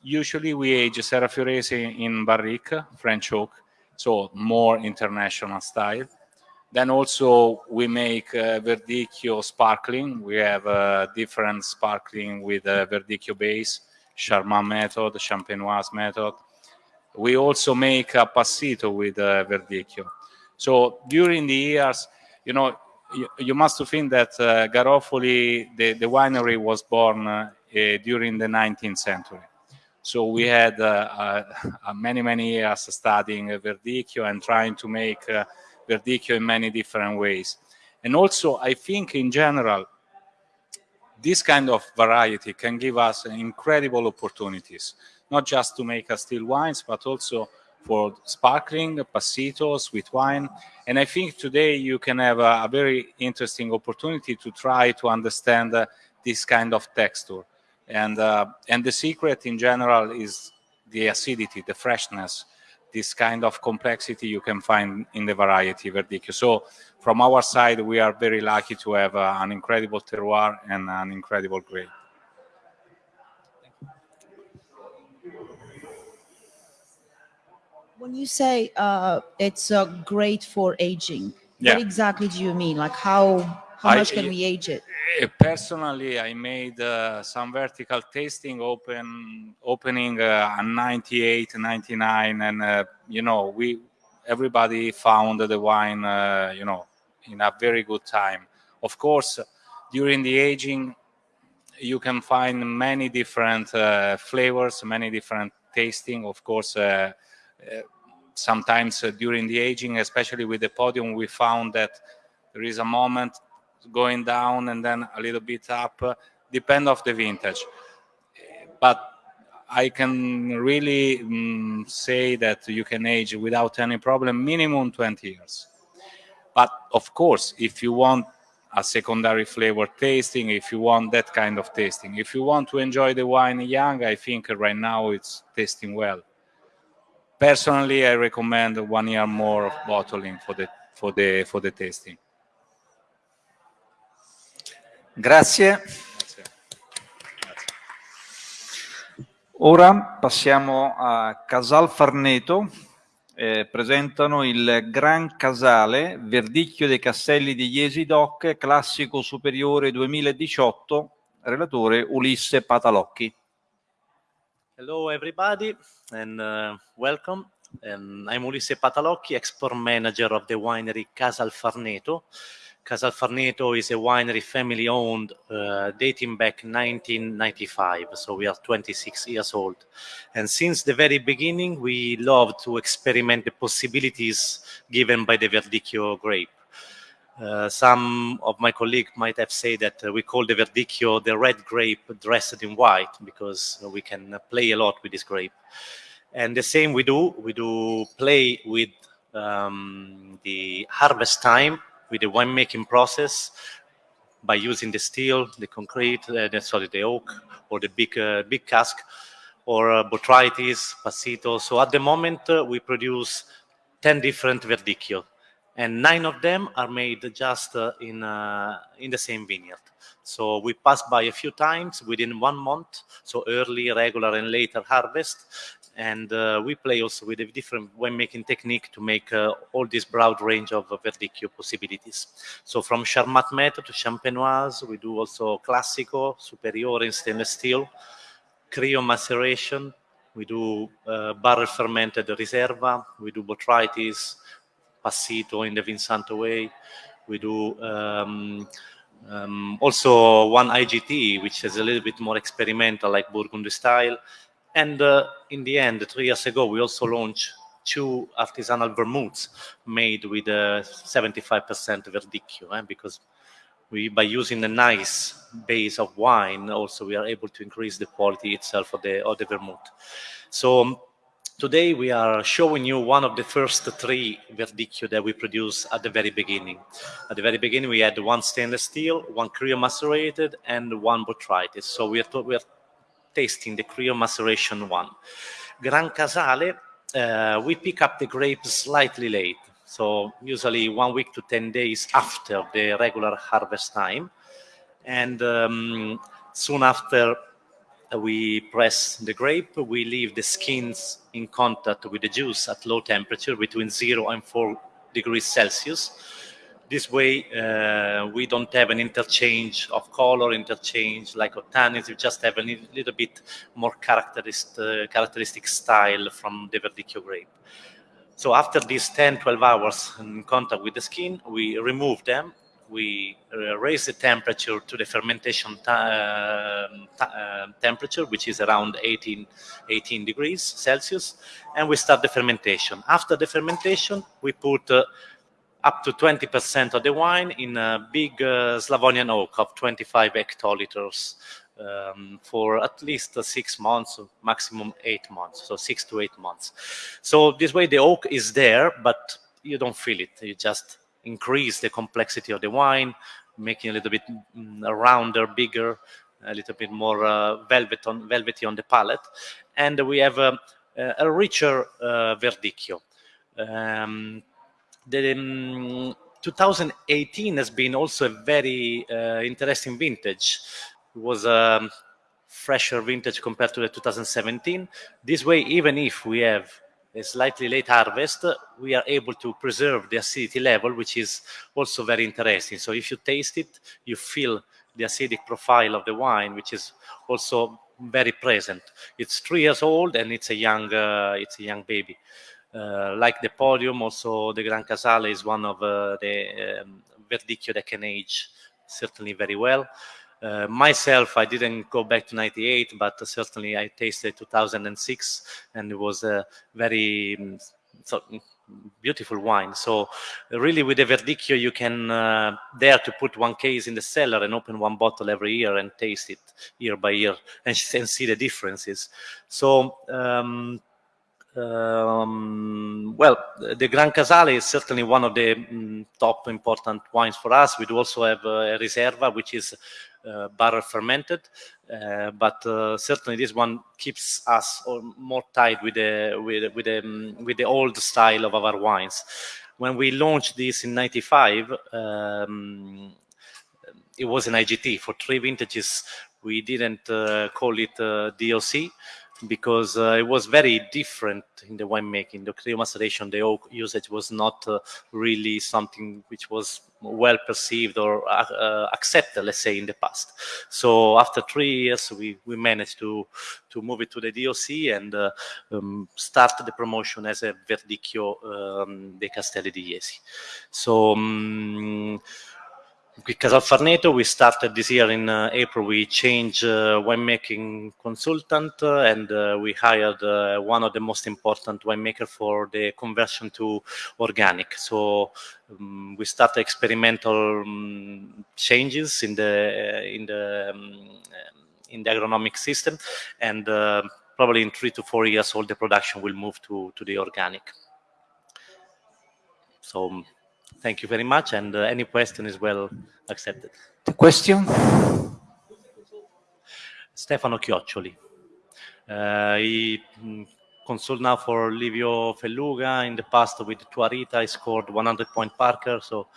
usually we age Serra Fiorese in barrique, French oak, so more international style. Then also we make uh, Verdicchio sparkling. We have uh, different sparkling with uh, Verdicchio base, Charmat method, Champenoise method. We also make a passito with uh, Verdicchio. So during the years, you know, you, you must think that uh, Garofoli, the, the winery was born uh, during the 19th century. So we had uh, many, many years studying Verdicchio and trying to make uh, Verdicchio in many different ways. And also, I think in general, this kind of variety can give us incredible opportunities, not just to make still wines, but also for sparkling, passito, sweet wine. And I think today you can have a, a very interesting opportunity to try to understand uh, this kind of texture. And, uh, and the secret in general is the acidity, the freshness, this kind of complexity you can find in the variety Verdicchio. So from our side, we are very lucky to have uh, an incredible terroir and an incredible grape. When you say uh, it's uh, great for aging, Yeah. what exactly do you mean? Like how how I- much can we age it? Uh, Personally, I made uh, some vertical tasting open, opening uh, a 98, 99, and uh, you know, we everybody found the wine, uh, you know, in a very good time. Of course, during the aging, you can find many different uh, flavors, many different tasting. Of course, uh, uh, sometimes uh, during the aging, especially with the podium, we found that there is a moment going down and then a little bit up, depend of the vintage. But I can really mm, say that you can age without any problem, minimum 20 years. But of course, if you want a secondary flavor tasting, if you want that kind of tasting, if you want to enjoy the wine young, I think right now it's tasting well. Personally, I recommend one year more of bottling for the for the for the tasting. Grazie. Ora passiamo a Casal Farneto. Eh, presentano il Gran Casale Verdicchio dei Castelli di Iesi Doc, classico superiore 2018, relatore Ulisse Patalocchi. Hello, everybody, and uh, welcome. Um, I'm Ulisse Patalocchi, export manager of the winery Casal Farneto. Casal Farneto is a winery family owned uh, dating back 1995, so we are 26 years old. And since the very beginning, we love to experiment the possibilities given by the Verdicchio grape. Uh, some of my colleagues might have said that uh, we call the Verdicchio the red grape dressed in white because we can play a lot with this grape. And the same we do, we do play with um, the harvest time with the winemaking process by using the steel, the concrete, uh, the, sorry, the oak, or the big, uh, big cask, or uh, botrytis, passito. So at the moment, uh, we produce 10 different verdicchio, and nine of them are made just uh, in, uh, in the same vineyard. So we pass by a few times within one month, so early, regular, and later harvest, and uh, we play also with a different winemaking technique to make uh, all this broad range of uh, verdicchio possibilities. So from Charmat method to Champenoise, we do also Classico, Superiore in stainless steel, Cryo maceration, we do uh, barrel fermented Reserva, we do Botrytis, Passito in the Vinsanto way, we do um, um, also one IGT, which is a little bit more experimental, like Burgundy style, and uh, in the end, three years ago, we also launched two artisanal vermouths made with a 75% verdicchio, eh, because we, by using a nice base of wine, also we are able to increase the quality itself of the, of the vermouth. So um, today we are showing you one of the first three verdicchio that we produced at the very beginning. At the very beginning, we had one stainless steel, one cryo macerated, and one botrytis. So we are, we are tasting the Cryo maceration one. Gran Casale, uh, we pick up the grapes slightly late. So usually one week to 10 days after the regular harvest time. And um, soon after we press the grape, we leave the skins in contact with the juice at low temperature between zero and four degrees Celsius this way, uh, we don't have an interchange of color, interchange like of tannins. We just have a little bit more characteristic, uh, characteristic style from the Verdicchio grape. So after these 10, 12 hours in contact with the skin, we remove them. We uh, raise the temperature to the fermentation uh, uh, temperature, which is around 18, 18 degrees Celsius, and we start the fermentation. After the fermentation, we put up to 20% of the wine in a big uh, Slavonian oak of 25 hectoliters um, for at least uh, six months, maximum eight months, so six to eight months. So this way the oak is there, but you don't feel it. You just increase the complexity of the wine, making it a little bit mm, rounder, bigger, a little bit more uh, velvet on, velvety on the palate. And we have a, a richer uh, verdicchio. Um, the um, 2018 has been also a very uh, interesting vintage. It was a fresher vintage compared to the 2017. This way, even if we have a slightly late harvest, we are able to preserve the acidity level, which is also very interesting. So if you taste it, you feel the acidic profile of the wine, which is also very present. It's three years old and it's a young, uh, it's a young baby. Uh, like the podium, also the Gran Casale is one of uh, the um, Verdicchio that can age certainly very well. Uh, myself, I didn't go back to 98, but certainly I tasted 2006 and it was a very um, so, beautiful wine. So really with the Verdicchio, you can uh, dare to put one case in the cellar and open one bottle every year and taste it year by year and, and see the differences. So um, um, well, the Gran Casale is certainly one of the mm, top important wines for us. We do also have a Reserva, which is uh, barrel fermented, uh, but uh, certainly this one keeps us more tied with the with with the um, with the old style of our wines. When we launched this in '95, um, it was an IGT for three vintages. We didn't uh, call it uh, DOC because uh, it was very different in the winemaking. The cryomaceration, the oak usage was not uh, really something which was well perceived or uh, uh, accepted, let's say, in the past. So after three years, we, we managed to, to move it to the DOC and uh, um, start the promotion as a Verdicchio um, dei Castelli di Iesi. So um, with Casal Farneto, we started this year in uh, April. We changed uh, winemaking consultant uh, and uh, we hired uh, one of the most important winemaker for the conversion to organic. So um, we started experimental um, changes in the in the um, in the agronomic system, and uh, probably in three to four years, all the production will move to to the organic. So Thank you very much, and uh, any question is well accepted. The question? Stefano Chioccioli. Uh, he mm, consult now for Livio Felluga. In the past with Tua Rita, he scored 100 point Parker, so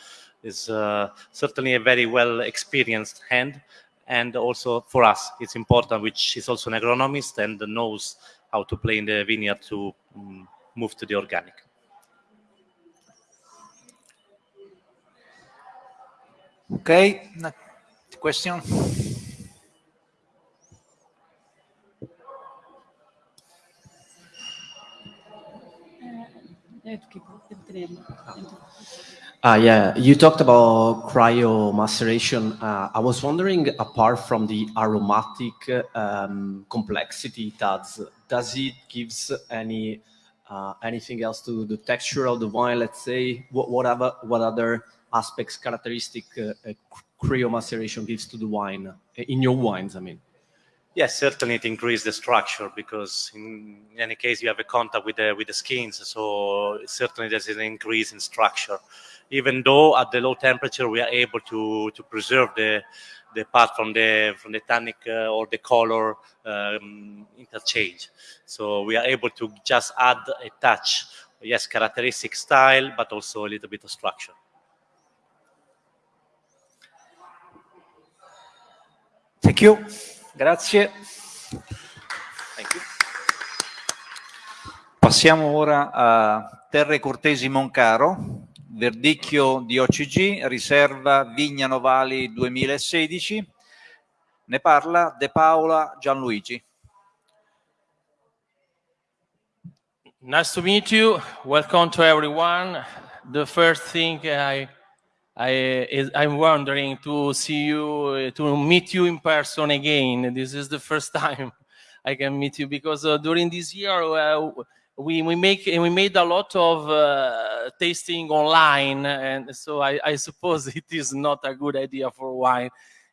is uh, certainly a very well experienced hand. And also for us, it's important, which is also an agronomist and knows how to play in the vineyard to um, move to the organic. Okay, next question? Uh, yeah, you talked about cryo maceration. Uh, I was wondering, apart from the aromatic um, complexity it adds, does it gives any uh, anything else to the texture of the wine? Let's say, what, whatever, what other aspects, characteristic uh, uh, cryo maceration gives to the wine, uh, in your wines, I mean? Yes, certainly it increases the structure because in any case you have a contact with the with the skins, so certainly there's an increase in structure. Even though at the low temperature we are able to to preserve the the part from the from the tannic uh, or the color um, interchange. So we are able to just add a touch, yes, characteristic style, but also a little bit of structure. Thank you. Grazie. Thank you. Passiamo ora a Terre Cortesi Moncaro, verdicchio di OCG, riserva Vigna Novali 2016. Ne parla De Paola Gianluigi. Nice to meet you. Welcome to everyone. The first thing I I, I'm wondering to see you, to meet you in person again. This is the first time I can meet you because uh, during this year uh, we we make we made a lot of uh, tasting online, and so I, I, suppose it is not a good idea for wine.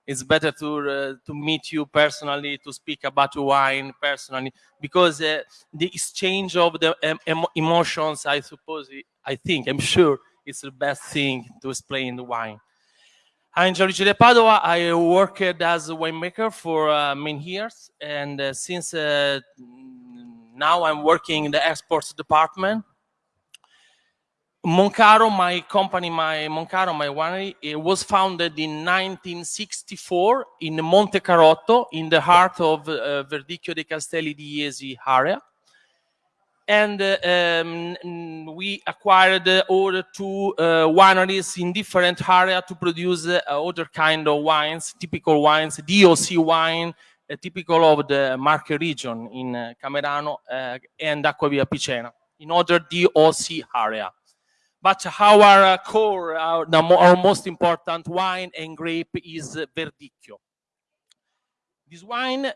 It's better to uh, to meet you personally, to speak about wine personally, because uh, the exchange of the um, emotions, I suppose, I think, I'm sure it's the best thing to explain the wine. I'm Gianluigi De Padova. I worked as a winemaker for uh, many years, and uh, since uh, now I'm working in the exports department. Moncaro, my company, my Moncaro, my winery, it was founded in 1964 in Monte Carotto, in the heart of uh, Verdicchio dei Castelli di Iesi area and um, we acquired other two uh, wineries in different area to produce uh, other kind of wines, typical wines, DOC wine, uh, typical of the Marche region in Camerano and Acquaviva Picena, in other DOC area. But our core, our, our most important wine and grape is Verdicchio. This wine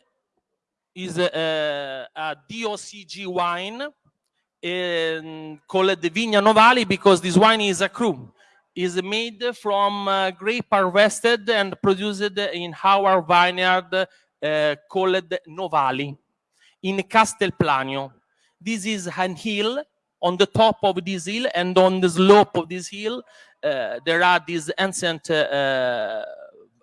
is a, a DOCG wine um, called the Vigna Novali because this wine is a cru. is made from uh, grape harvested and produced in our vineyard uh, called Novali in Castelplanio. This is an hill. On the top of this hill and on the slope of this hill, uh, there are these ancient uh,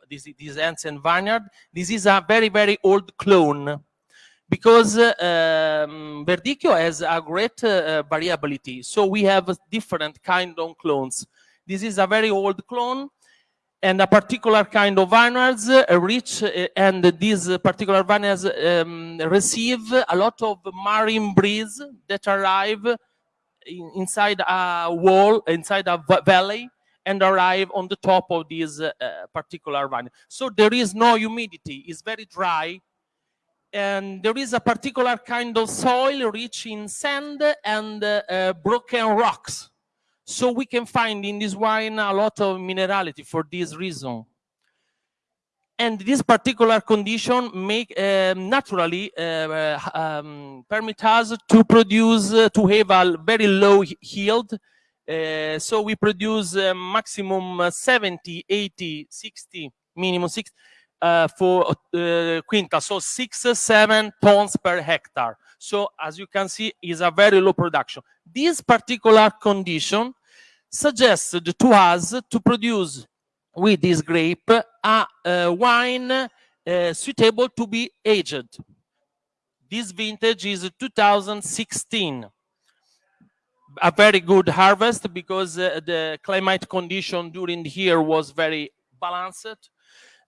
this, this ancient vineyard. This is a very, very old clone because um, Verdicchio has a great uh, variability. So we have different kind of clones. This is a very old clone. and a particular kind of vineyards uh, reach uh, and these particular vineyards um, receive a lot of marine breeze that arrive in, inside a wall, inside a valley, and arrive on the top of this uh, particular vineyard. So there is no humidity, it's very dry, and there is a particular kind of soil rich in sand and uh, broken rocks. So we can find in this wine a lot of minerality for this reason. And this particular condition make uh, naturally uh, um, permit us to produce, uh, to have a very low yield. Uh, so we produce uh, maximum 70, 80, 60, minimum 60 uh, for uh, so six, seven tons per hectare. So as you can see, is a very low production. This particular condition suggested to us to produce with this grape a, a wine uh, suitable to be aged. This vintage is 2016. A very good harvest because uh, the climate condition during the year was very balanced.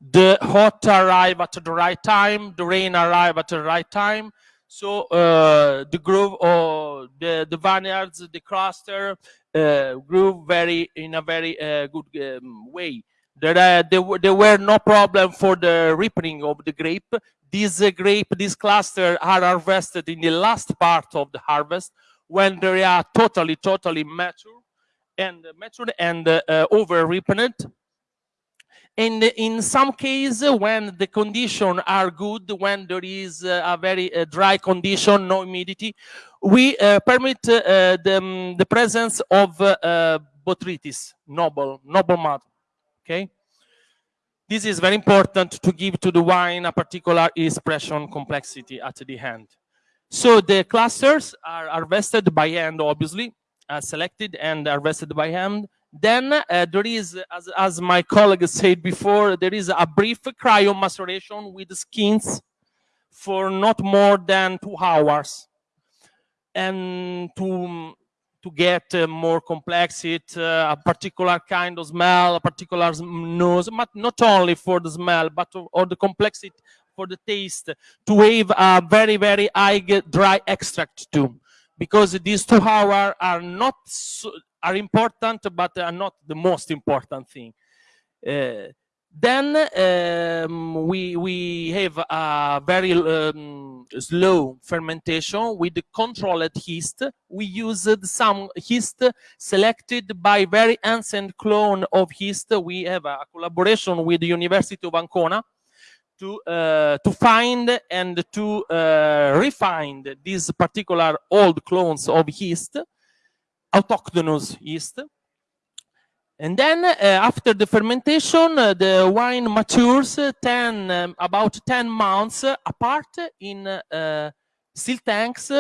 The hot arrive at the right time, the rain arrive at the right time. So uh, the grove or the, the vineyards, the cluster uh, grew very in a very uh, good um, way. There, uh, there, there, were no problem for the ripening of the grape. This uh, grape, this cluster are harvested in the last part of the harvest when they are totally, totally mature and mature and uh, over ripened and in some cases, when the conditions are good, when there is a very dry condition, no humidity, we uh, permit uh, the, um, the, presence of uh, botrytis, noble, noble mud, okay? This is very important to give to the wine a particular expression complexity at the end. So the clusters are harvested by hand, obviously, selected and harvested by hand. Then uh, there is, as, as my colleague said before, there is a brief cryo maceration with skins for not more than two hours. And to, to get uh, more complexity, uh, a particular kind of smell, a particular nose, but not only for the smell, but or the complexity for the taste, to have a very, very high dry extract too because these two hours are not so, are important, but are not the most important thing. Uh, then um, we we have a very um, slow fermentation with the controlled yeast. We used some yeast selected by very ancient clone of yeast. We have a collaboration with the University of Ancona to uh, to find and to uh, refine these particular old clones of yeast, autochthonous yeast. And then uh, after the fermentation, uh, the wine matures 10, um, about 10 months apart in uh, steel tanks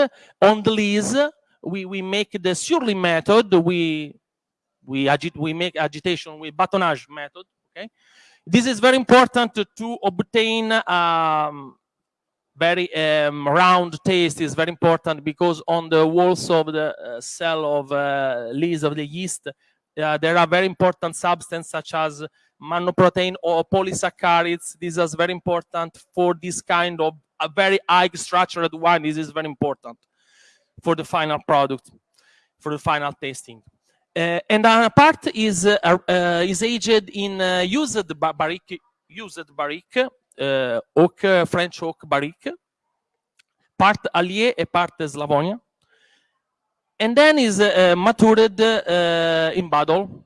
on the lees. We, we make the sur lie method. We, we, agit we make agitation with batonnage method. Okay. This is very important to, to obtain um, very um, round taste is very important because on the walls of the uh, cell of uh, leaves of the yeast, uh, there are very important substances such as mannoprotein or polysaccharides. This is very important for this kind of a very high structured wine. This is very important for the final product, for the final tasting. Uh, and part is uh, uh, is aged in used barrique, used barrique, oak, French oak barrique, part Allier and part Slavonia. And then is matured in bottle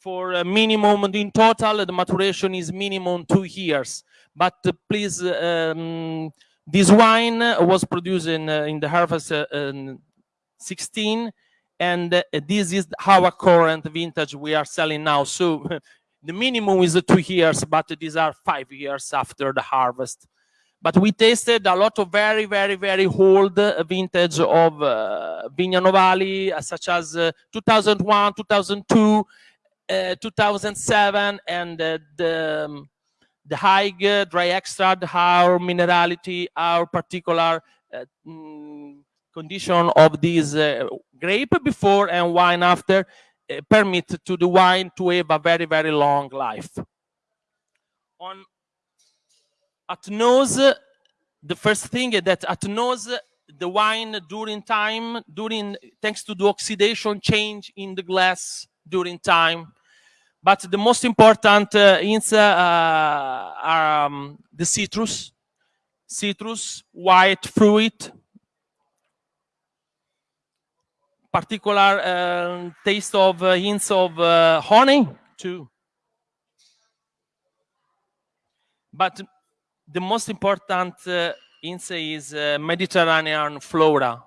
for a minimum in total the maturation is minimum two years. But uh, please um, this wine was produced in, uh, in the harvest uh, 16 and uh, this is our current vintage we are selling now. So the minimum is two years, but these are five years after the harvest. But we tasted a lot of very, very, very old vintage of uh, Vigna Novali, uh, such as uh, 2001, 2002, uh, 2007, and uh, the, um, the high dry extract, our minerality, our particular mm, condition of this uh, grape before and wine after uh, permit to the wine to have a very, very long life. On at nose, the first thing is that at nose, the wine during time, during thanks to the oxidation change in the glass during time. But the most important uh, uh, are um, the citrus, citrus, white fruit, particular uh, taste of uh, hints of uh, honey too. But the most important uh, hint is uh, Mediterranean flora.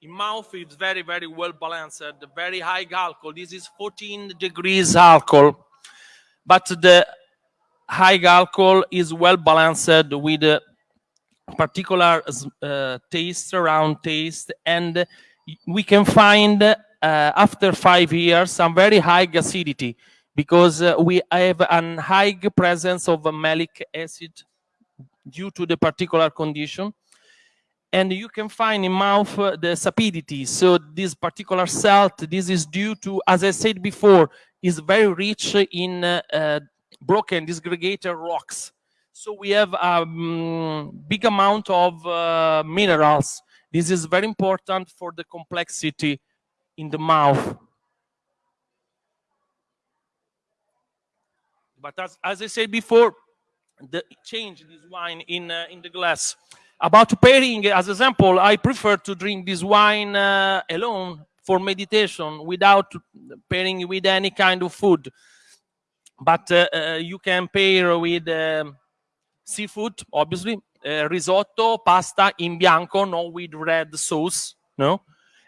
In mouth, it's very, very well balanced. Very high alcohol. This is 14 degrees alcohol, but the high alcohol is well balanced with particular uh, taste, round taste, and we can find uh, after five years some very high acidity because uh, we have a high presence of malic acid due to the particular condition. And you can find in mouth uh, the sapidity. So this particular salt, this is due to, as I said before, is very rich in uh, broken disgregated rocks. So we have a um, big amount of uh, minerals. This is very important for the complexity in the mouth. But as, as I said before, the change this wine in, uh, in the glass. About pairing, as example, I prefer to drink this wine uh, alone for meditation without pairing with any kind of food but uh, uh, you can pair with um, seafood, obviously, uh, risotto, pasta in bianco, not with red sauce, no,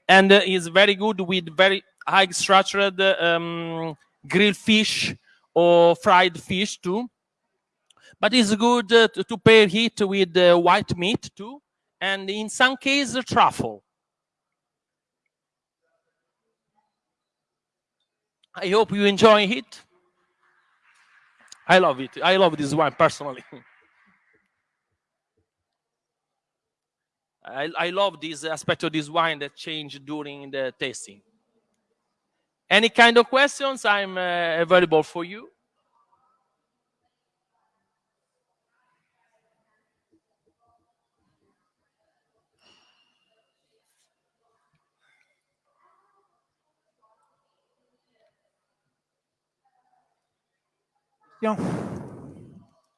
and is very good with very high structured um, grilled fish or fried fish too. But it's good to, to, pair it with white meat too, and in some cases truffle. I hope you enjoy it. I love it. I love this wine personally. I, I love this aspect of this wine that changed during the tasting. Any kind of questions, I'm uh, available for you.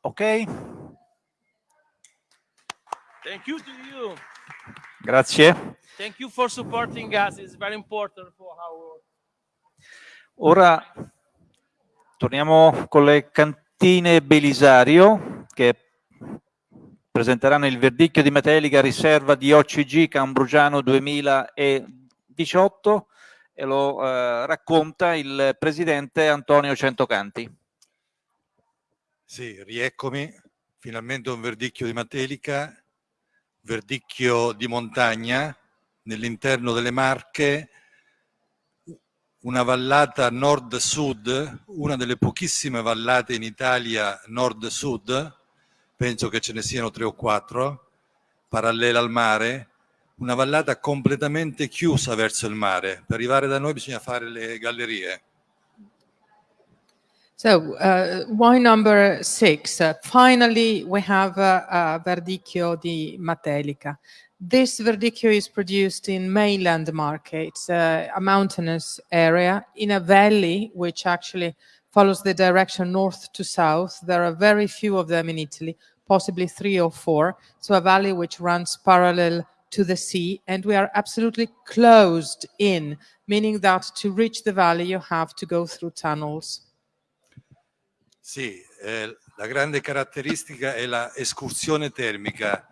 Ok. Thank you to you. Grazie. Thank you for supporting us. It's very important for our. Ora torniamo con le cantine Belisario che presenteranno il verdicchio di Metelica riserva di OCG Cambrugiano 2018 e lo eh, racconta il presidente Antonio Centocanti. Sì, rieccomi, finalmente un verdicchio di Matelica, verdicchio di montagna nell'interno delle Marche, una vallata nord-sud, una delle pochissime vallate in Italia nord-sud, penso che ce ne siano tre o quattro, parallela al mare, una vallata completamente chiusa verso il mare. Per arrivare da noi bisogna fare le gallerie. So, uh, wine number six. Uh, finally, we have uh, uh, Verdicchio di Matelica. This Verdicchio is produced in mainland Marche, uh, a mountainous area in a valley which actually follows the direction north to south. There are very few of them in Italy, possibly three or four. So a valley which runs parallel to the sea and we are absolutely closed in, meaning that to reach the valley you have to go through tunnels. Sì, eh, la grande caratteristica è la escursione termica,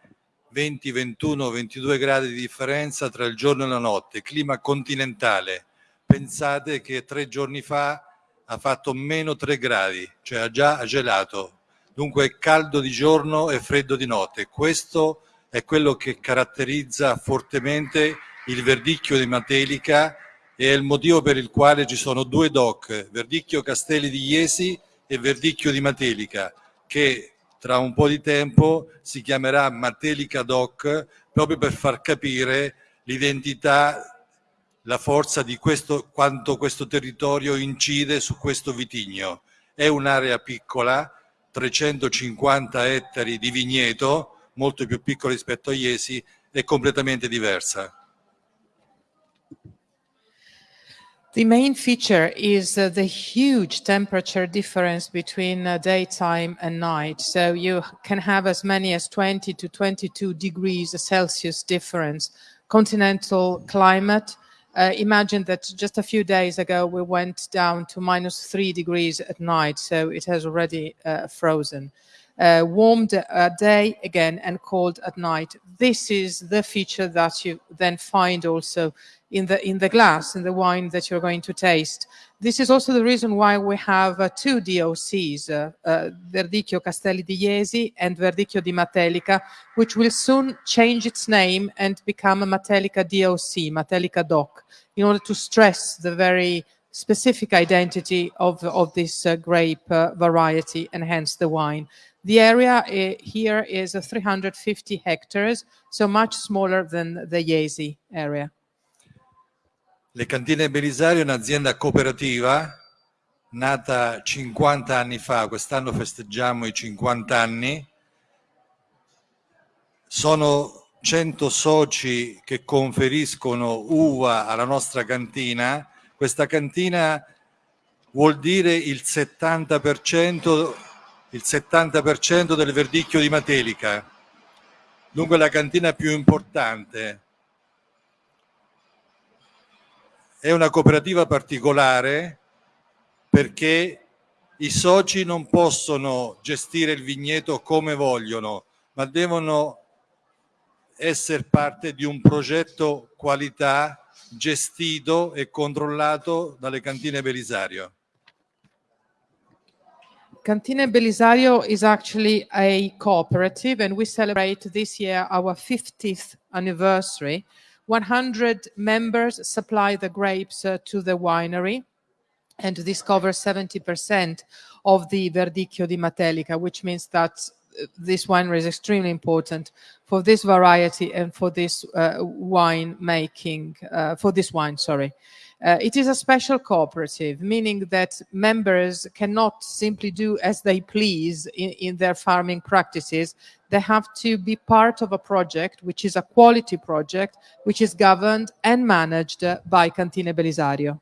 20, 21, 22 gradi di differenza tra il giorno e la notte, clima continentale. Pensate che tre giorni fa ha fatto meno 3 gradi, cioè ha già gelato. Dunque è caldo di giorno e freddo di notte. Questo è quello che caratterizza fortemente il verdicchio di Matelica e è il motivo per il quale ci sono due DOC, Verdicchio Castelli di Iesi e Verdicchio di Matelica, che tra un po' di tempo si chiamerà Matelica Doc proprio per far capire l'identità, la forza di questo, quanto questo territorio incide su questo vitigno. È un'area piccola, 350 ettari di vigneto, molto più piccolo rispetto a Iesi, è completamente diversa. The main feature is uh, the huge temperature difference between uh, daytime and night. So you can have as many as 20 to 22 degrees Celsius difference. Continental climate. Uh, imagine that just a few days ago we went down to minus three degrees at night, so it has already uh, frozen. Uh, warm day again and cold at night. This is the feature that you then find also in the in the glass in the wine that you're going to taste. This is also the reason why we have uh, two DOCs, uh, uh, Verdicchio Castelli di jesi and Verdicchio di Matelica, which will soon change its name and become a Matelica DOC, Matelica DOC, in order to stress the very specific identity of, of this uh, grape uh, variety and hence the wine. The area uh, here is 350 hectares, so much smaller than the Iesi area. Le Cantine Belisario è un'azienda cooperativa nata 50 anni fa, quest'anno festeggiamo i 50 anni. Sono 100 soci che conferiscono uva alla nostra cantina. Questa cantina vuol dire il 70%, il 70 del verdicchio di Matelica. Dunque la cantina più importante è una cooperativa particolare perché i soci non possono gestire il vigneto come vogliono, ma devono essere parte di un progetto qualità gestito e controllato dalle cantine Belisario. Cantine Belisario is actually a cooperative and we celebrate this year our 50th anniversary 100 members supply the grapes uh, to the winery, and this covers 70% of the Verdicchio di Matelica, which means that uh, this winery is extremely important for this variety and for this uh, wine making, uh, for this wine, sorry. Uh, it is a special cooperative, meaning that members cannot simply do as they please in, in, their farming practices. They have to be part of a project, which is a quality project, which is governed and managed by Cantine Belisario.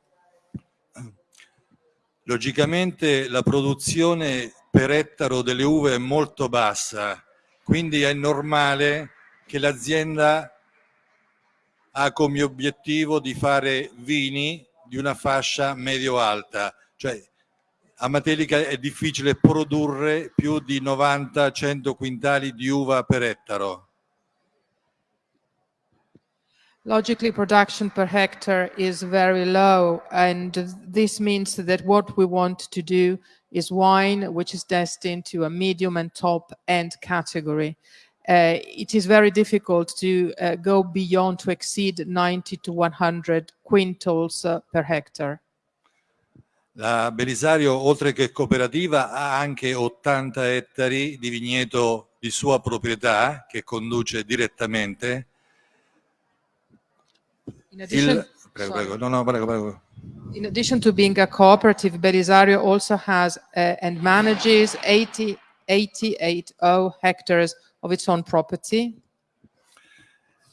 Logicamente la produzione per ettaro delle uve è molto bassa, quindi è normale che l'azienda ha come obiettivo di fare vini di una fascia medio-alta, cioè a Matelica è difficile produrre più di 90-100 quintali di uva per ettaro. Logically, production per hectare is very low, and this means that what we want to do is wine, which is destined to a medium and top end category. Uh, it is very difficult to uh, go beyond to exceed 90 to 100 quintals uh, per hectare. La Belisario, oltre che cooperativa, ha anche 80 ettari di vigneto di sua proprietà che conduce direttamente. In addition, Il, prego, prego, no, no, prego, prego. In addition to being a cooperative, Belisario also has uh, and manages 80, 88 hectares of its own property.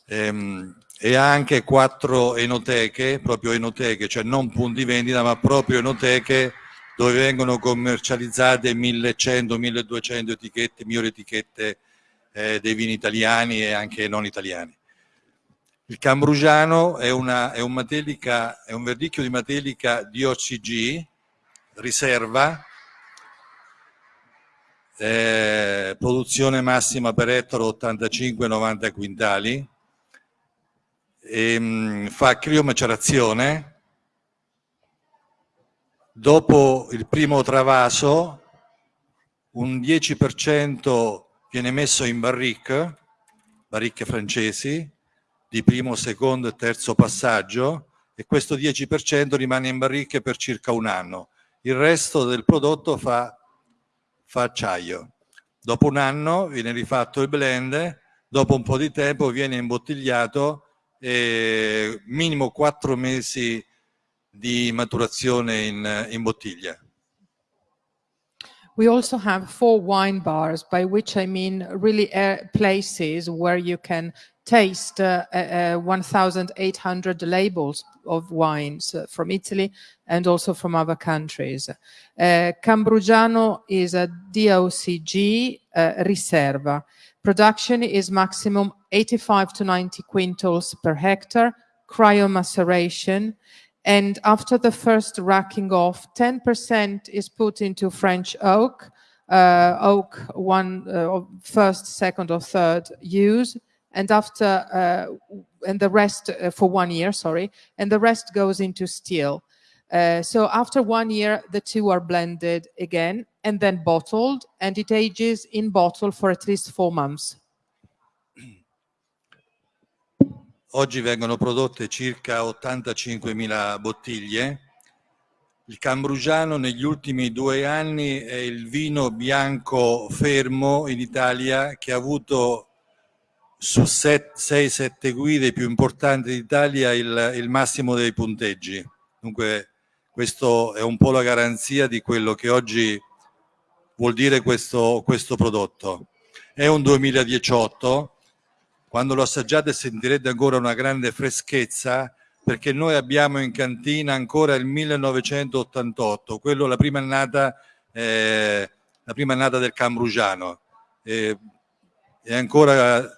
Ehm, e ha anche quattro enoteche, proprio enoteche, cioè non punti vendita, ma proprio enoteche dove vengono commercializzate 1100-1200 etichette, migliori etichette eh, dei vini italiani e anche non italiani. Il Cambrugiano è, una, è, un, matelica, è un verdicchio di Matelica di OCG, riserva, eh, produzione massima per ettaro 85-90 quintali, e, ehm, mh, fa criomacerazione, dopo il primo travaso un 10% viene messo in barrique, barricche francesi, di primo, secondo e terzo passaggio e questo 10% rimane in barricche per circa un anno. Il resto del prodotto fa fa acciaio. Dopo un anno viene rifatto il blend, dopo un po' di tempo viene imbottigliato e minimo quattro mesi di maturazione in, in bottiglia. We also have four wine bars, by which I mean really uh, places where you can taste uh, uh, 1,800 labels of wines uh, from Italy and also from other countries. Uh, Cambrugiano is a DOCG uh, Riserva. Production is maximum 85 to 90 quintals per hectare, cryomaceration, and after the first racking off, 10% is put into French oak, uh, oak one first, second, or third use, and after uh, and the rest uh, for one year, sorry, and the rest goes into steel. Uh, so after one year, the two are blended again and then bottled, and it ages in bottle for at least four months. Oggi vengono prodotte circa 85.000 bottiglie. Il Cambrugiano negli ultimi due anni è il vino bianco fermo in Italia che ha avuto su 6-7 guide più importanti d'Italia il, il massimo dei punteggi. Dunque questo è un po' la garanzia di quello che oggi vuol dire questo, questo prodotto. È un 2018 quando lo assaggiate sentirete ancora una grande freschezza perché noi abbiamo in cantina ancora il 1988, quello la prima annata, eh, la prima annata del Cambrugiano. E, e ancora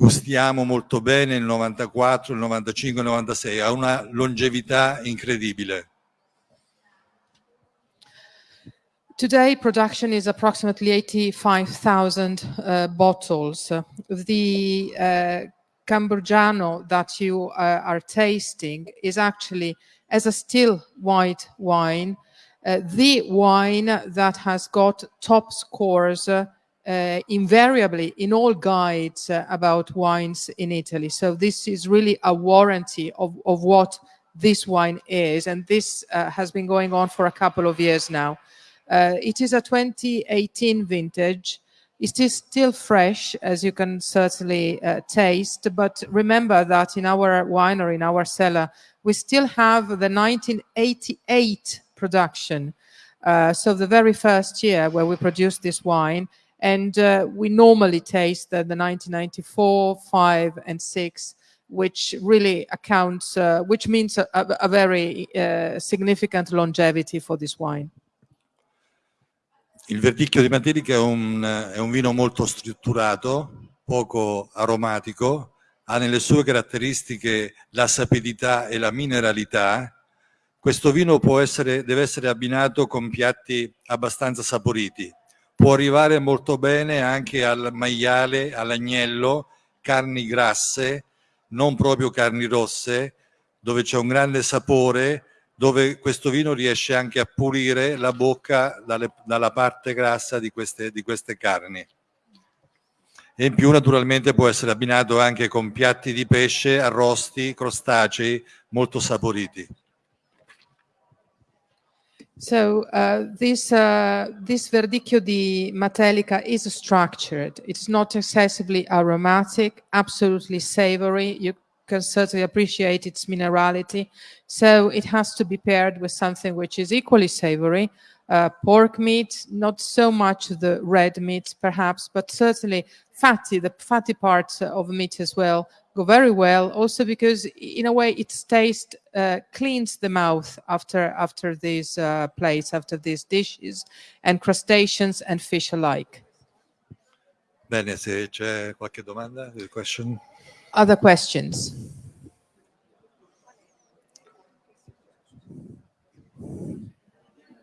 gustiamo molto bene il 94, il 95, il 96, ha una longevità incredibile. Today, production is approximately 85,000 uh, bottles. The uh, Camburgiano that you uh, are tasting is actually, as a still white wine, uh, the wine that has got top scores uh, invariably in all guides uh, about wines in Italy. So this is really a warranty of, of what this wine is. And this has been going on for a couple of years now. Uh, it is a 2018 vintage. It is still fresh, as you can certainly uh, taste, but remember that in our winery, in our cellar, we still have the 1988 production. Uh, so the very first year where we produced this wine, and uh, we normally taste the, the 1994, 5, and 6, which really accounts, uh, which means a, a very uh, significant longevity for this wine. Il verdicchio di Matelica è un, è un vino molto strutturato, poco aromatico, ha nelle sue caratteristiche la sapidità e la mineralità. Questo vino essere, deve essere abbinato con piatti abbastanza saporiti. Può arrivare molto bene anche al maiale, all'agnello, carni grasse, non proprio carni rosse, dove c'è un grande sapore dove questo vino riesce anche a pulire la bocca dalle, dalla parte grassa di queste, di queste carni. E in più naturalmente può essere abbinato anche con piatti di pesce, arrosti, crostacei molto saporiti. So uh, this uh, this verdicchio di Matelica is structured. It's not excessively aromatic, absolutely savory. You can certainly appreciate its minerality. So it has to be paired with something which is equally savory. Uh, pork meat, not so much the red meat perhaps, but certainly fatty, the fatty parts of meat as well go very well. Also because in a way its taste uh, cleans the mouth after, after these uh, plates, after these dishes and crustaceans and fish alike. Bene, se c'è qualche domanda, question? Other questions?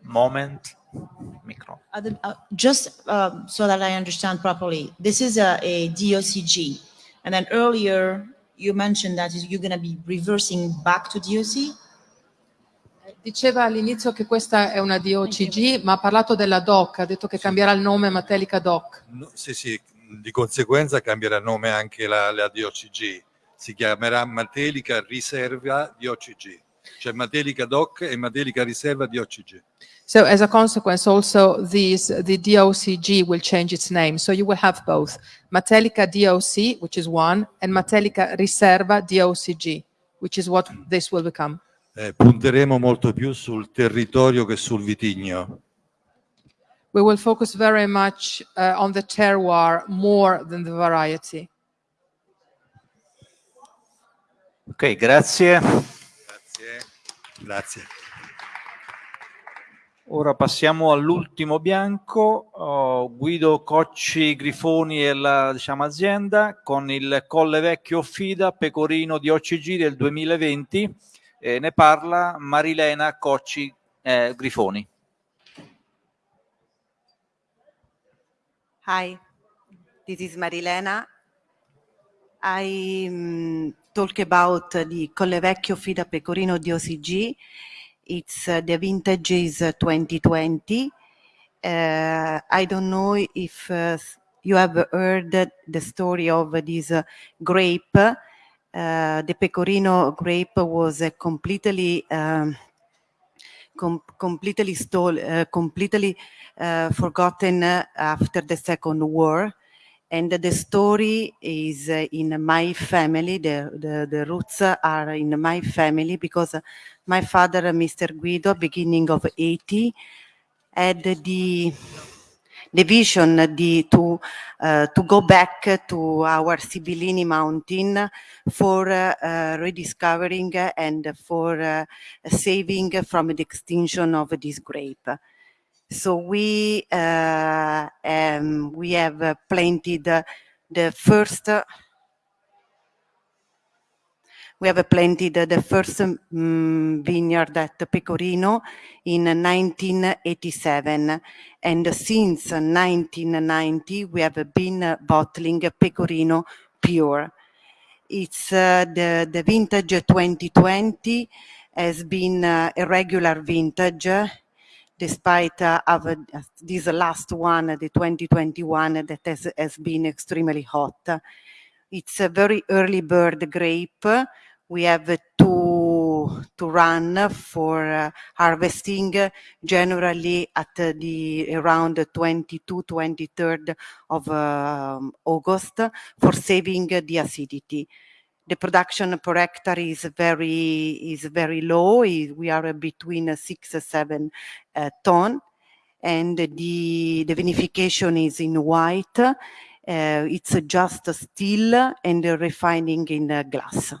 Moment. Micro. Uh, the, uh, just um, so that I understand properly, this is a, a DOCG. And then earlier you mentioned that you're going to be reversing back to DOC? Diceva all'inizio che questa è una DOCG, ma ha parlato della DOC, ha detto che cambierà il nome Matelica DOC. No, sì, sì, di conseguenza cambierà nome anche la, la DOCG, si chiamerà Matelica Riserva DOCG. C'è Matelica DOC e Matelica Riserva di OCG. So as a consequence, also these, the DOCG will change its name. So you will have both Matelica DOC, which is one, and Matelica Riserva DOCG, which is what this will become. Eh, punteremo molto più sul territorio che sul vitigno. We will focus very much uh, on the terroir more than the variety. Ok. Grazie. Grazie. Ora passiamo all'ultimo bianco, oh, Guido Cocci Grifoni e la diciamo, azienda con il Colle Vecchio Fida Pecorino di OCG del 2020 e ne parla Marilena Cocci eh, Grifoni. Hi, this is Marilena. I um, talk about the Collevecchio Offida Pecorino di OCG. It's uh, the vintage is uh, 2020. Uh, I don't know if uh, you have heard the story of this uh, grape. Uh, the Pecorino grape was completely um, com completely stole, uh, completely uh, forgotten after the Second War. And the story is uh, in my family, the, the, the, roots are in my family because my father, Mr. Guido, beginning of 80, had the the vision the, to, uh, to go back to our Sibillini mountain for uh, rediscovering and for uh, saving from the extinction of this grape. So we, uh, um, we have planted the first we have planted the first um, vineyard at Pecorino in 1987. And since 1990, we have been bottling Pecorino Pure. It's uh, the, the vintage 2020 has been uh, a regular vintage despite uh, uh, this last one, the 2021, that has, has been extremely hot. It's a very early bird grape we have to to run for uh, harvesting generally at the around 22 23rd of uh, August for saving the acidity the production per hectare is very is very low. We are between six and seven uh, ton. And the the vinification is in white. Uh, it's just still and refining in glass.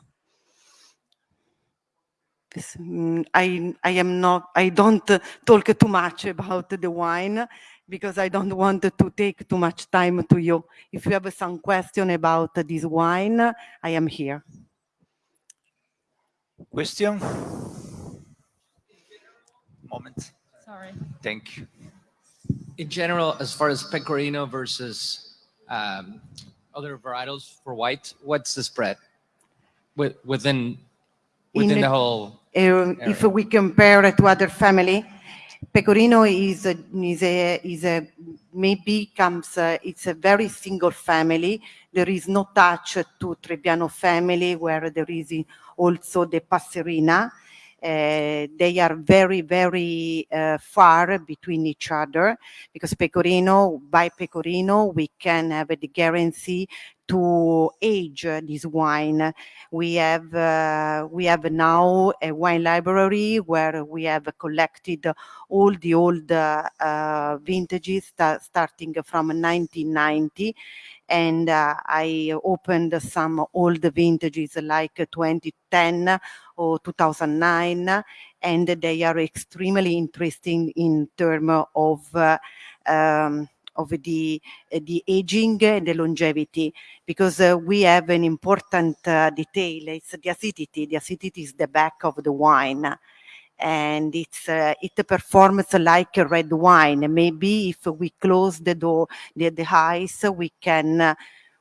Mm, I, I am not, I don't talk too much about the wine because I don't want to take too much time to you. If you have some question about this wine, I am here. Question? Moment. Sorry. Thank you. In general, as far as Pecorino versus um, other varietals for white, what's the spread within within In- the whole? Uh, if we compare it to other family, Pecorino is a, is a, is a maybe comes, uh, it's a very single family. There is no touch to Trebbiano family where there is also the Passerina. Uh, they are very, very uh, far between each other because Pecorino, by Pecorino, we can have the guarantee to age this wine. We have uh, we have now a wine library where we have collected all the old uh, vintages sta starting from 1990 and uh, I opened some old vintages like 2010 or 2009 and they are extremely interesting in terms of uh, um, of the uh, the aging and the longevity because uh, we have an important uh, detail. It's the acidity. The acidity is the back of the wine and it's uh, it performs like a red wine. Maybe if we close the door the, the eyes we can uh,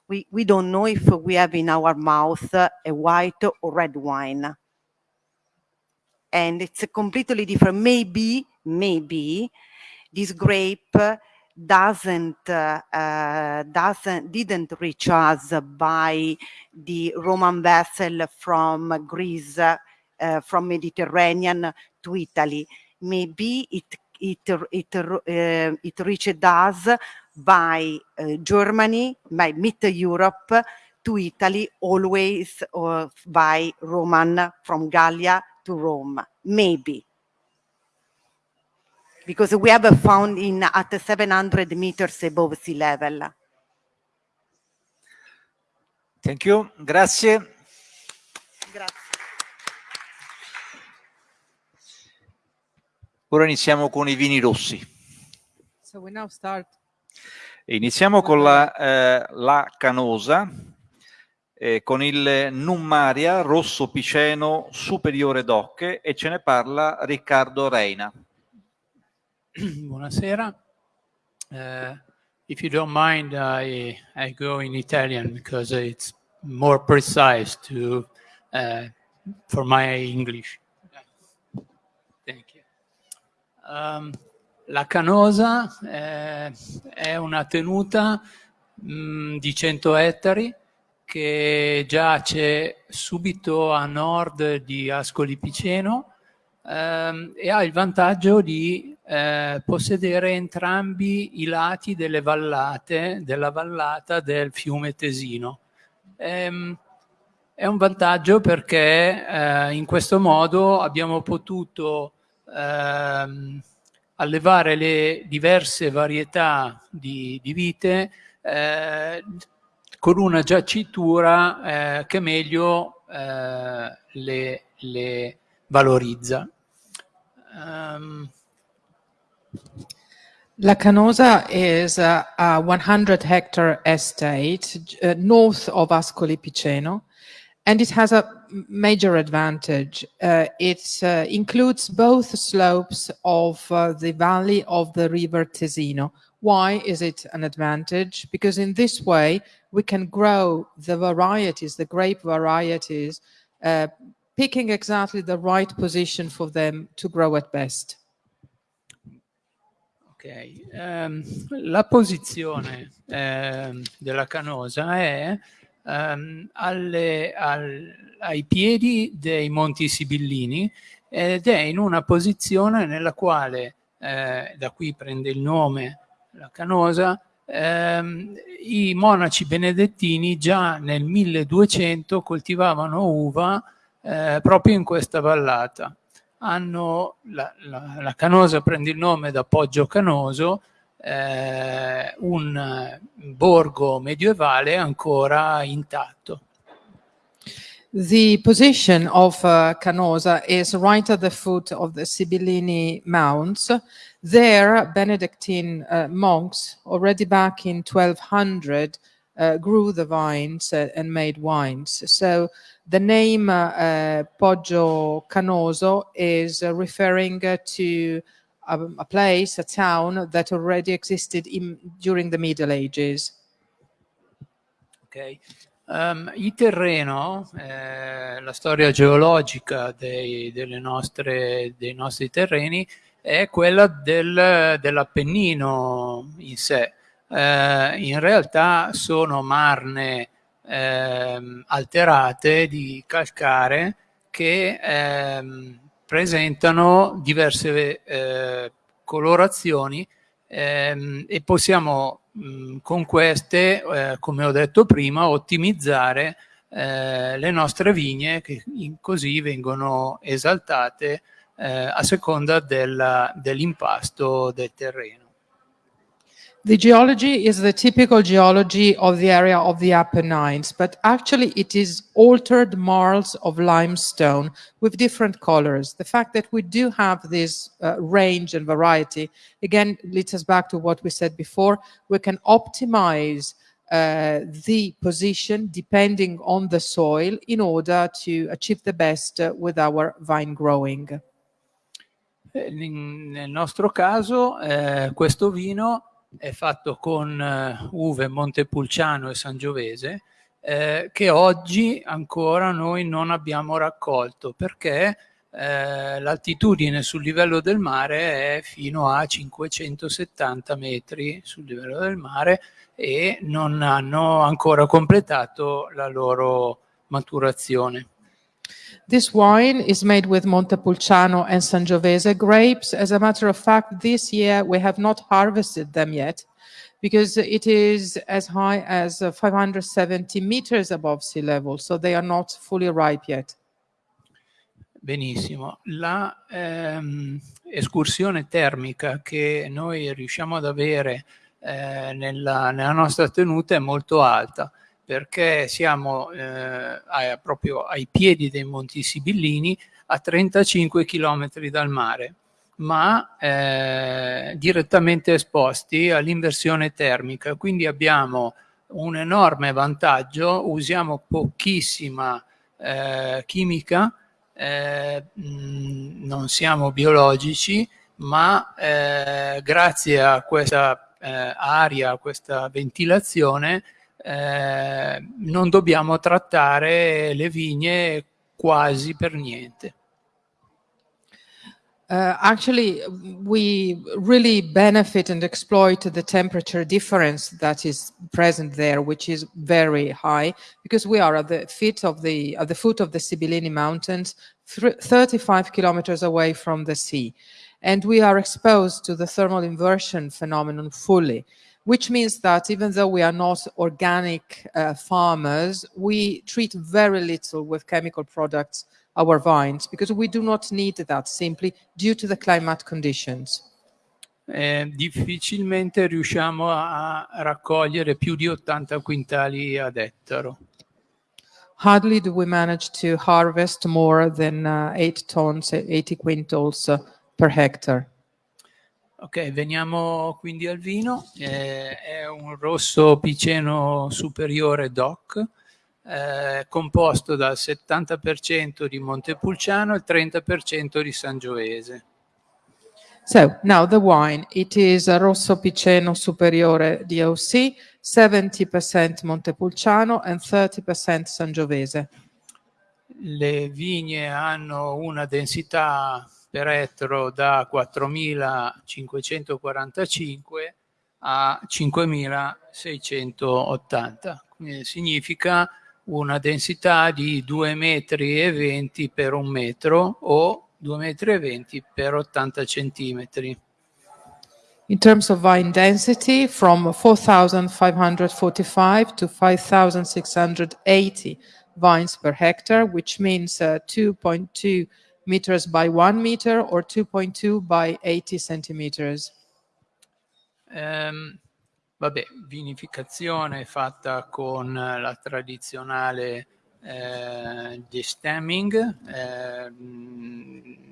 we we don't know if we have in our mouth uh, a white or red wine. And it's completely different. Maybe maybe this grape doesn't uh, uh, doesn't didn't reach us by the Roman vessel from Greece uh, from Mediterranean to Italy. Maybe it it it uh, it reached us by uh, Germany, by Mid Europe to Italy, always uh, by Roman from Gallia to Rome. Maybe because we have found in at 700 meters above sea level. Thank you, grazie. Grazie. Ora iniziamo con i vini rossi. So we now start. Iniziamo con la, eh, la canosa, eh, con il Nummaria rosso piceno superiore d'ocche e ce ne parla Riccardo Reina. Buonasera. Uh, if you don't mind, I, I go in Italian because it's more precise to, uh, for my English. Thank you. Um, la Canosa eh, è una tenuta mh, di 100 ettari che giace subito a nord di Ascoli Piceno ehm, e ha il vantaggio di eh, possedere entrambi i lati delle vallate, della vallata del fiume Tesino. Ehm, è un vantaggio perché eh, in questo modo abbiamo potuto ehm, allevare le diverse varietà di, di vite eh, con una giacitura eh, che meglio eh, le, le, valorizza. Um, La Canosa is a, a 100 hectare estate uh, north of Ascoli Piceno, and it has a major advantage. Uh, it uh, includes both slopes of uh, the valley of the river Tesino. Why is it an advantage? Because in this way, we can grow the varieties, the grape varieties, uh, picking exactly the right position for them to grow at best. Ok, um, la posizione um, della canosa è um, alle, al, ai piedi dei Monti Sibillini ed è in una posizione nella quale, eh, da qui prende il nome la canosa, ehm, i monaci benedettini già nel 1200 coltivavano uva eh, proprio in questa vallata. Hanno, la, la, la, Canosa prende il nome da Poggio Canoso, eh, un borgo medievale ancora intatto. The position of uh, Canosa is right at the foot of the Sibillini Mounts. There, Benedictine uh, monks, already back in 1200, uh, grew the vines and made wines. So the name uh, Poggio Canoso is referring to a, a, place, a town that already existed in, during the Middle Ages. Okay. Um, il terreno, eh, la storia geologica dei, nostre, dei nostri terreni è quella del, dell'Appennino in sé. Eh, in realtà sono marne eh, alterate di calcare che ehm, presentano diverse eh, colorazioni ehm, e possiamo mh, con queste, eh, come ho detto prima, ottimizzare eh, le nostre vigne che così vengono esaltate eh, a seconda dell'impasto del terreno. The geology is the typical geology of the area of the Apennines, but actually it is altered marls of limestone with different colors. The fact that we do have this uh, range and variety, again, leads us back to what we said before. We can optimize uh, the position depending on the soil in order to achieve the best uh, with our vine growing. Eh, nel nostro caso, eh, questo vino è fatto con uh, uve Montepulciano e Sangiovese eh, che oggi ancora noi non abbiamo raccolto perché eh, l'altitudine sul livello del mare è fino a 570 metri sul livello del mare e non hanno ancora completato la loro maturazione. This wine is made with Montepulciano and Sangiovese grapes. As a matter of fact, this year we have not harvested them yet because it is as high as uh, 570 meters above sea level, so they are not fully ripe yet. Benissimo. La ehm, escursione termica che noi riusciamo ad avere eh, nella, nella nostra tenuta è molto alta perché siamo eh, a, proprio ai piedi dei Monti Sibillini a 35 km dal mare, ma eh, direttamente esposti all'inversione termica. Quindi abbiamo un enorme vantaggio, usiamo pochissima eh, chimica, eh, mh, non siamo biologici, ma eh, grazie a questa eh, aria, a questa ventilazione, eh, non dobbiamo trattare le vigne quasi per niente. Uh, actually, we really benefit and exploit the temperature difference that is present there, which is very high, because we are at the feet of the at the foot of the Sibillini Mountains, 35 kilometers away from the sea, and we are exposed to the thermal inversion phenomenon fully which means that even though we are not organic uh, farmers, we treat very little with chemical products our vines because we do not need that simply due to the climate conditions. Eh, difficilmente riusciamo a raccogliere più di 80 quintali ad ettaro. Hardly do we manage to harvest more than uh, 8 tons, 80 quintals uh, per hectare. Ok, veniamo quindi al vino. Eh, è un rosso piceno superiore DOC, eh, composto dal 70% di Montepulciano e il 30% di Sangiovese. So, now the wine. It is a Rosso Piceno Superiore DOC, 70% Montepulciano and 30% Sangiovese. Le vigne hanno una densità per ettaro da 4.545 a 5.680. Quindi significa una densità di 2,20 metri per un metro o 2,20 metri per 80 centimetri. In terms of vine density, from 4,545 to 5,680 vines per hectare, which means uh, 2.2 meters by 1 meter or 2.2 by 80 centimeters. Um, vabbè, vinificazione fatta con la tradizionale eh, destemming, eh,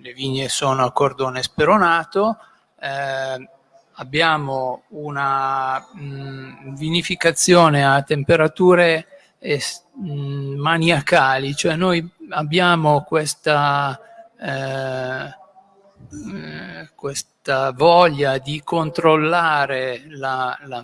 le vigne sono a cordone speronato, eh, abbiamo una mh, vinificazione a temperature mh, maniacali, cioè noi abbiamo questa eh, eh, questa voglia di controllare la, la,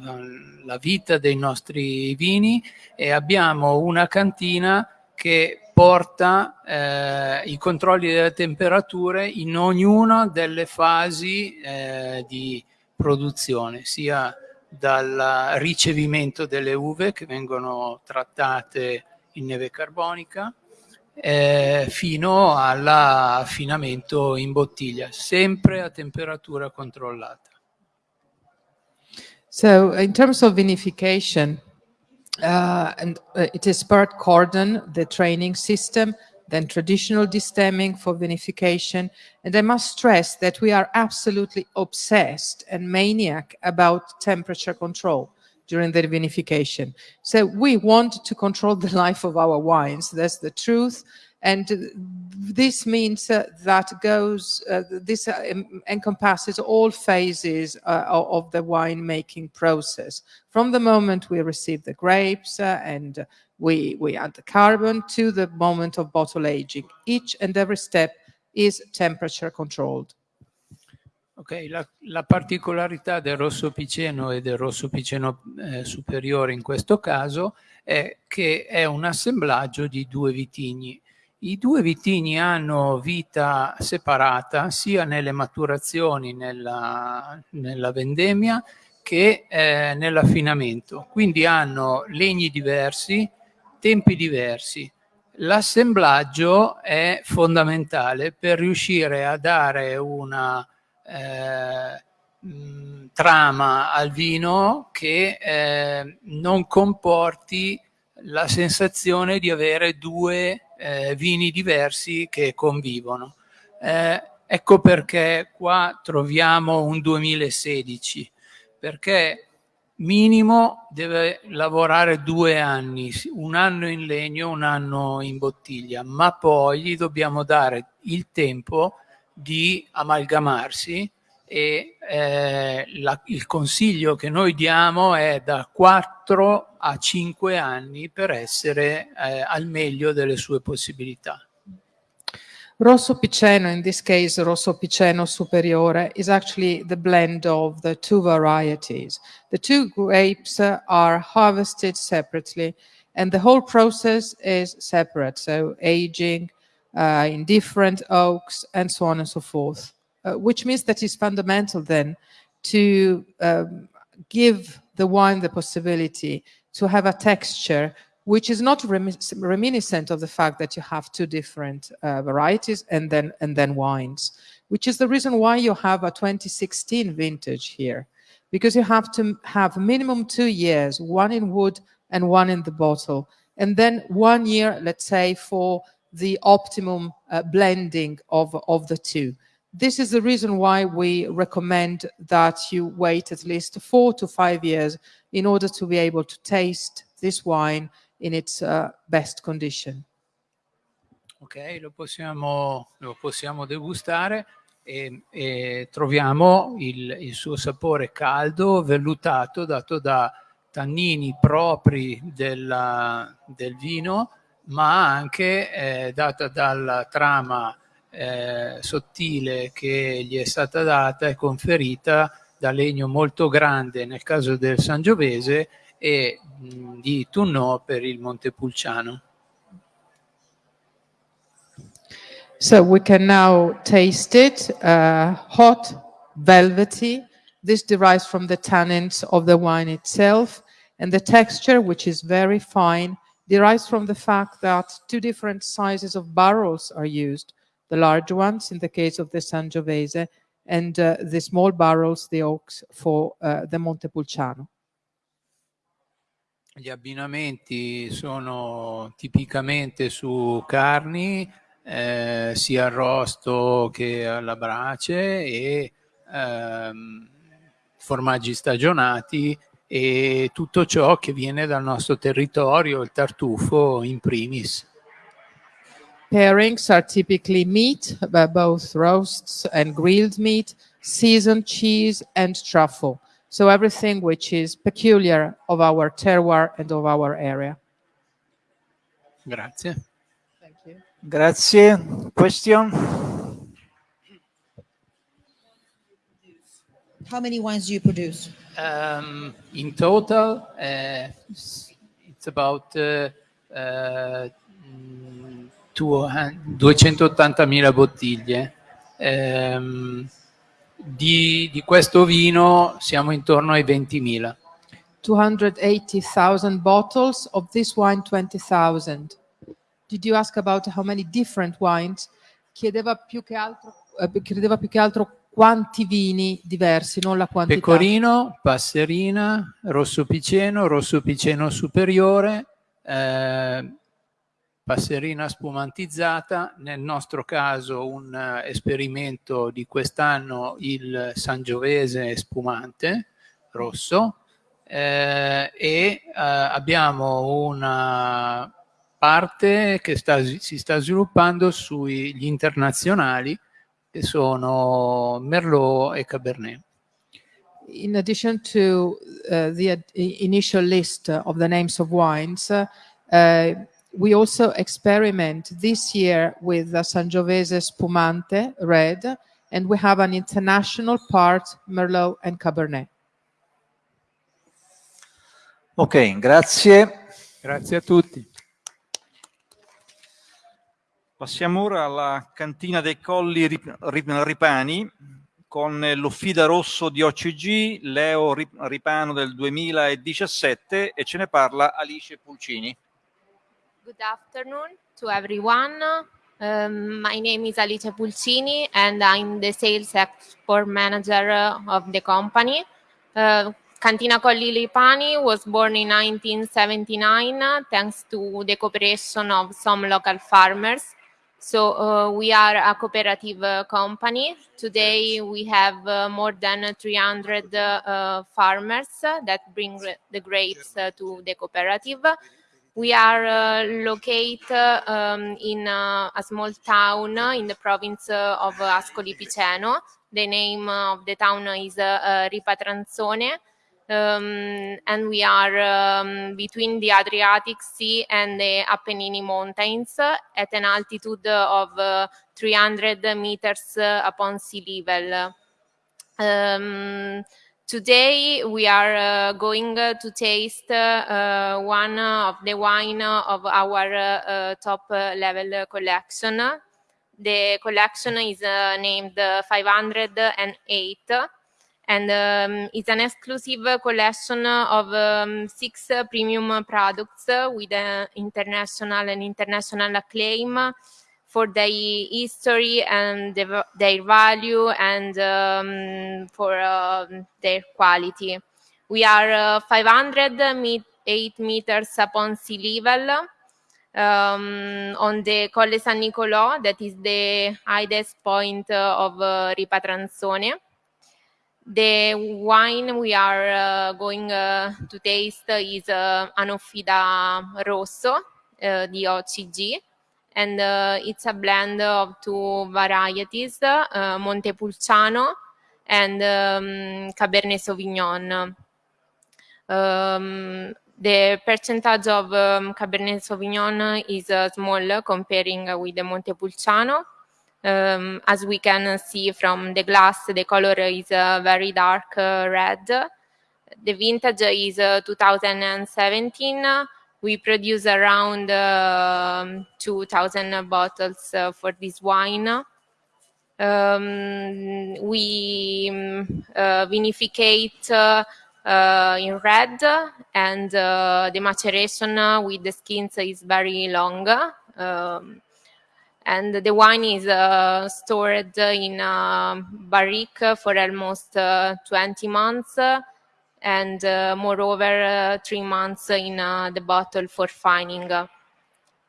la, vita dei nostri vini e abbiamo una cantina che porta eh, i controlli delle temperature in ognuna delle fasi eh, di produzione, sia dal ricevimento delle uve che vengono trattate in neve carbonica, eh, fino all'affinamento in bottiglia, sempre a temperatura controllata. So in terms of vinification, uh, and uh, it is part cordon, the training system, then traditional destemming for vinification. And I must stress that we are absolutely obsessed and maniac about temperature control during the vinification. So we want to control the life of our wines. That's the truth. And this means uh, that goes, uh, this uh, encompasses all phases uh, of the winemaking process. From the moment we receive the grapes uh, and we, we add the carbon to the moment of bottle aging. Each and every step is temperature controlled. Ok, la, la, particolarità del rosso piceno e del rosso piceno eh, superiore in questo caso è che è un assemblaggio di due vitigni. I due vitigni hanno vita separata sia nelle maturazioni, nella, nella vendemmia, che eh, nell'affinamento. Quindi hanno legni diversi, tempi diversi. l'assemblaggio è fondamentale per riuscire a dare una mh, trama al vino che eh, non comporti la sensazione di avere due eh, vini diversi che convivono. Eh, ecco perché qua troviamo un 2016, perché minimo deve lavorare due anni, un anno in legno, un anno in bottiglia, ma poi gli dobbiamo dare il tempo di amalgamarsi e eh, la, il consiglio che noi diamo è da 4 a 5 anni per essere eh, al meglio delle sue possibilità. Rosso Piceno, in this case Rosso Piceno Superiore, is actually the blend of the two varieties. The two grapes are harvested separately and the whole process is separate, so aging uh, in different oaks and so on and so forth, uh, which means that it's fundamental then to um, give the wine the possibility to have a texture which is not reminiscent of the fact that you have two different uh, varieties and then and then wines, which is the reason why you have a 2016 vintage here, because you have to have minimum two years, one in wood and one in the bottle, and then one year, let's say, for the optimum uh, blending of, of the two. This is the reason why we recommend that you wait at least four to five years in order to be able to taste this wine in its uh, best condition. Ok, lo possiamo, lo possiamo degustare e, e troviamo il, il, suo sapore caldo, vellutato, dato da tannini propri della, del vino, ma anche eh, data dalla trama eh, sottile che gli è stata data e conferita da legno molto grande nel caso del Sangiovese e di Tunnò per il Montepulciano. So we can now taste it, uh, hot, velvety. This derives from the tannins of the wine itself. And the texture, which is very fine, derives from the fact that two different sizes of barrels are used. The large ones, in the case of the Sangiovese, and uh, the small barrels, the oaks, for uh, the Montepulciano. Gli abbinamenti sono tipicamente su carni, eh, sia arrosto che alla brace e ehm, formaggi stagionati e tutto ciò che viene dal nostro territorio, il tartufo in primis. Pairings are typically meat, both roasts and grilled meat, seasoned cheese and truffle. So everything which is peculiar of our terroir and of our area. Grazie. Thank you. Grazie. Question? How many wines do you produce? Um, in total, uh, it's about uh, uh, 280.000 bottiglie. Um, di, di questo vino siamo intorno ai 20.000. 280,000 bottles of this wine 20,000. Did you ask about how many different wines? Chiedeva più che altro, eh, chiedeva più che altro quanti vini diversi, non la quantità. Pecorino, Passerina, Rosso Piceno, Rosso Piceno Superiore, eh, passerina spumantizzata, nel nostro caso un uh, esperimento di quest'anno il Sangiovese spumante rosso eh, e uh, abbiamo una parte che sta, si sta sviluppando sugli internazionali sono Merlot e Cabernet. In addition to uh, the initial list of the names of wines, uh, we also experiment this year with the Sangiovese Spumante Red, and we have an international part, Merlot and Cabernet. Ok, grazie. Grazie a tutti. Passiamo ora alla cantina dei Colli Ripani con l'Offida Rosso di OCG, Leo Ripano del 2017 e ce ne parla Alice Pulcini. Good afternoon to everyone. Um, my name is Alice Pulcini and I'm the sales export manager of the company. Uh, Cantina Colli Lipani was born in 1979 uh, thanks to the cooperation of some local farmers. So uh, we are a cooperative uh, company. Today we have uh, more than 300 uh, farmers that bring the grapes uh, to the cooperative. We are uh, located um, in uh, a small town in the province of Ascoli Piceno. The name of the town is Ripatransone. Um, and we are um, between the Adriatic Sea and the Apennine Mountains at an altitude of uh, 300 meters uh, upon sea level. Um, Today we are uh, going uh, to taste uh, one of the wine of our uh, top uh, level collection. The collection is uh, named 508 and um, it's an exclusive collection of um, six premium products with international and international acclaim for their history and the, their value and um, for uh, their quality. We are uh, 508 meters upon sea level um, on the Colle San Nicolò, that is the highest point uh, of uh. The wine we are uh, going uh, to taste is uh, an Offida Rosso DOCG and it's a blend of two varieties, Montepulciano and um, Cabernet Sauvignon. Um, the percentage of um, Cabernet Sauvignon is uh, small comparing with the Montepulciano. Um, as we can see from the glass, the color is uh, very dark uh, red. The vintage is uh, 2017 we produce around uh, 2,000 bottles for this wine. Um, we um, uh, vinificate uh, uh, in red and the maturation with the skins is very long. Um, and the wine is stored in a barrique for almost 20 months and uh, moreover uh, three months in uh, the bottle for fining.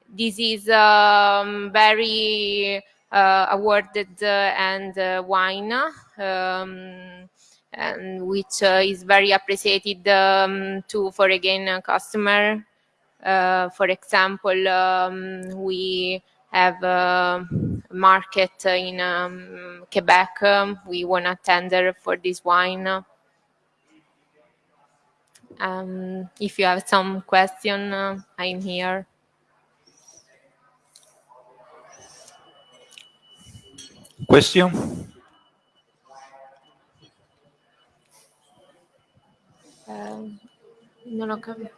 This is um, very awarded and wine um, and which is very appreciated um, to for again customer. for example, um, we have a market in um, Quebec. Um, we won a tender for this wine. Um, if you have some question, uh, I'm here. Question? Um, ho capito.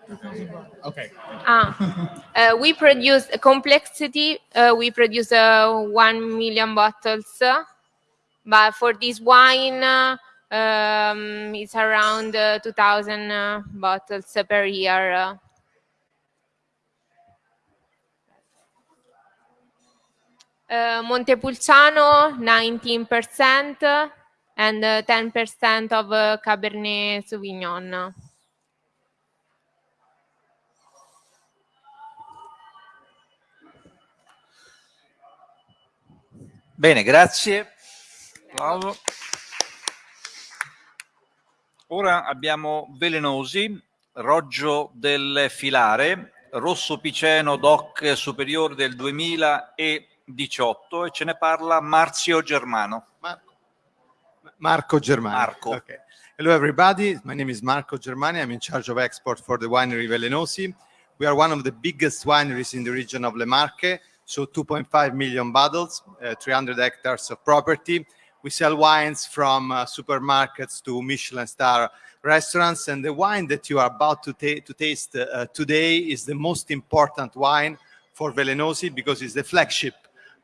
Okay. Ah, uh, we produce a complexity. Uh, we produce uh, one million bottles, but for this wine, uh, um, it's around uh, 2,000 uh, bottles per year. Uh, Montepulciano 19% and 10% of uh, Cabernet Sauvignon. Bene, grazie. Bravo. Ora abbiamo Velenosi, Roggio del Filare, Rosso Piceno DOC superiore del 2018 e ce ne parla Marzio Germano. Marco Germani. Marco. Okay. Hello, everybody. My name is Marco Germani. I'm in charge of export for the winery Velenosi. We are one of the biggest wineries in the region of Le Marche, so 2.5 million bottles, uh, 300 hectares of property. We sell wines from uh, supermarkets to Michelin star restaurants. And the wine that you are about to, ta to taste uh, today is the most important wine for Velenosi because it's the flagship,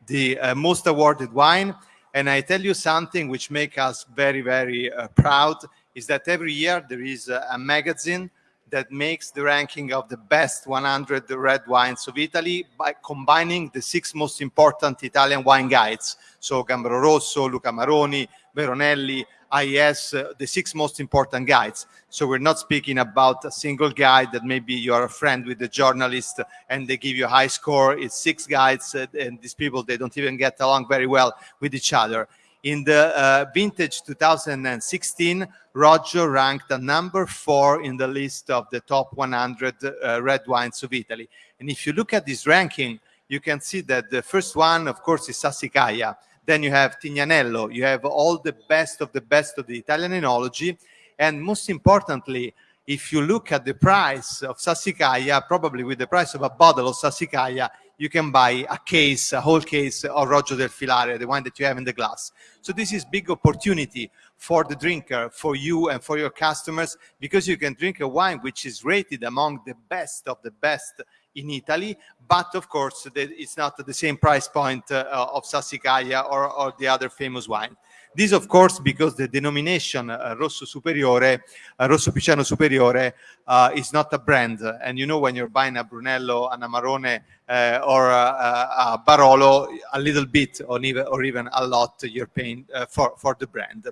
the most awarded wine. And I tell you something which makes us very, very uh, proud is that every year there is a magazine that makes the ranking of the best 100 red wines of Italy by combining the six most important Italian wine guides. So Gambero Rosso, Luca Maroni, Veronelli, IES, uh, the six most important guides. So we're not speaking about a single guide that maybe you're a friend with the journalist and they give you a high score. It's six guides uh, and these people, they don't even get along very well with each other. In the uh, vintage 2016, Roggio ranked a number four in the list of the top 100 uh, red wines of Italy. And if you look at this ranking, you can see that the first one, of course, is Sassicaia. Then you have Tignanello. You have all the best of the best of the Italian enology. And most importantly, if you look at the price of Sassicaia, probably with the price of a bottle of Sassicaia, you can buy a case, a whole case of Roggio del Filare, the wine that you have in the glass. So this is big opportunity for the drinker, for you and for your customers, because you can drink a wine which is rated among the best of the best in Italy, but of course it's not the same price point uh, of Sassicaia or, or the other famous wine. This, of course, because the denomination uh, Rosso Superiore, uh, Rosso Piceno Superiore, uh, is not a brand. And you know, when you're buying a Brunello, an Amarone, uh, or a, a, Barolo, a little bit or even, or even a lot you're paying uh, for, for the brand.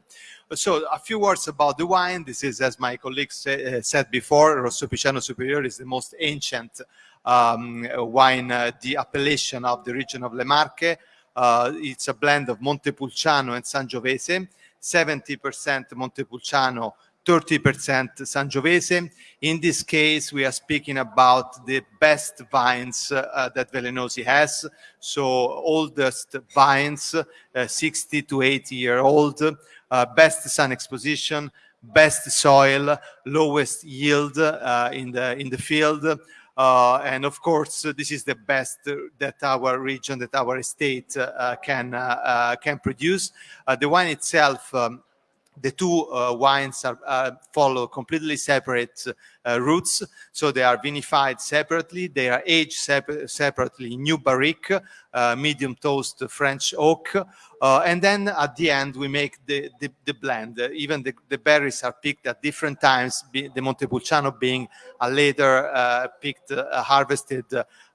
So a few words about the wine. This is, as my colleagues say, uh, said before, Rosso Piceno Superiore is the most ancient um, wine, the appellation of the region of Le Marche. Uh, it's a blend of Montepulciano and Sangiovese, 70% Montepulciano, 30% Sangiovese. In this case, we are speaking about the best vines uh, that Velenosi has. So oldest vines, uh, 60 to 80 year old, uh, best sun exposition, best soil, lowest yield uh, in the in the field, uh, and of course, uh, this is the best that our region, that our state uh, can can produce. the wine itself um, the two uh, wines are, uh, follow completely separate uh, routes. So they are vinified separately. They are aged separ separately new barrique, medium toast French oak. and then at the end, we make the, the, the blend. even the, the, berries are picked at different times, the Montepulciano being a later picked, harvested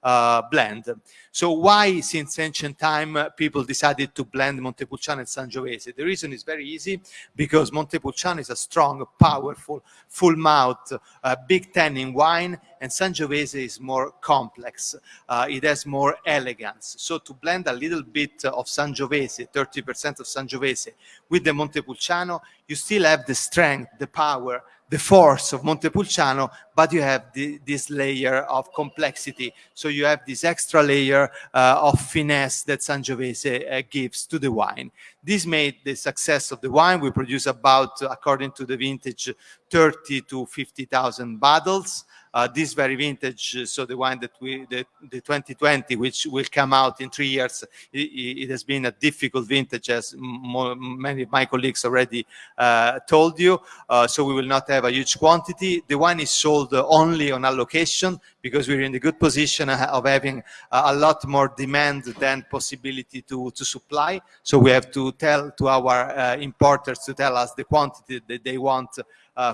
uh, blend. So why, since ancient time, uh, people decided to blend Montepulciano and Sangiovese? The reason is very easy, because Montepulciano is a strong, powerful, full mouth, uh, big tannin wine, and Sangiovese is more complex. Uh, it has more elegance. So to blend a little bit of Sangiovese, 30% of Sangiovese, with the Montepulciano, you still have the strength, the power, the force of Montepulciano, but you have the, this layer of complexity. So you have this extra layer uh, of finesse that Sangiovese uh, gives to the wine. This made the success of the wine. We produce about, according to the vintage, 30 to 50,000 bottles uh, this very vintage, uh, so the wine that we, the, the 2020, which will come out in three years, it, it has been a difficult vintage, as many of my colleagues already uh, told you. Uh, so we will not have a huge quantity. The wine is sold only on allocation because we're in the good position uh, of having a lot more demand than possibility to, to supply. So we have to tell to our uh, importers to tell us the quantity that they want uh,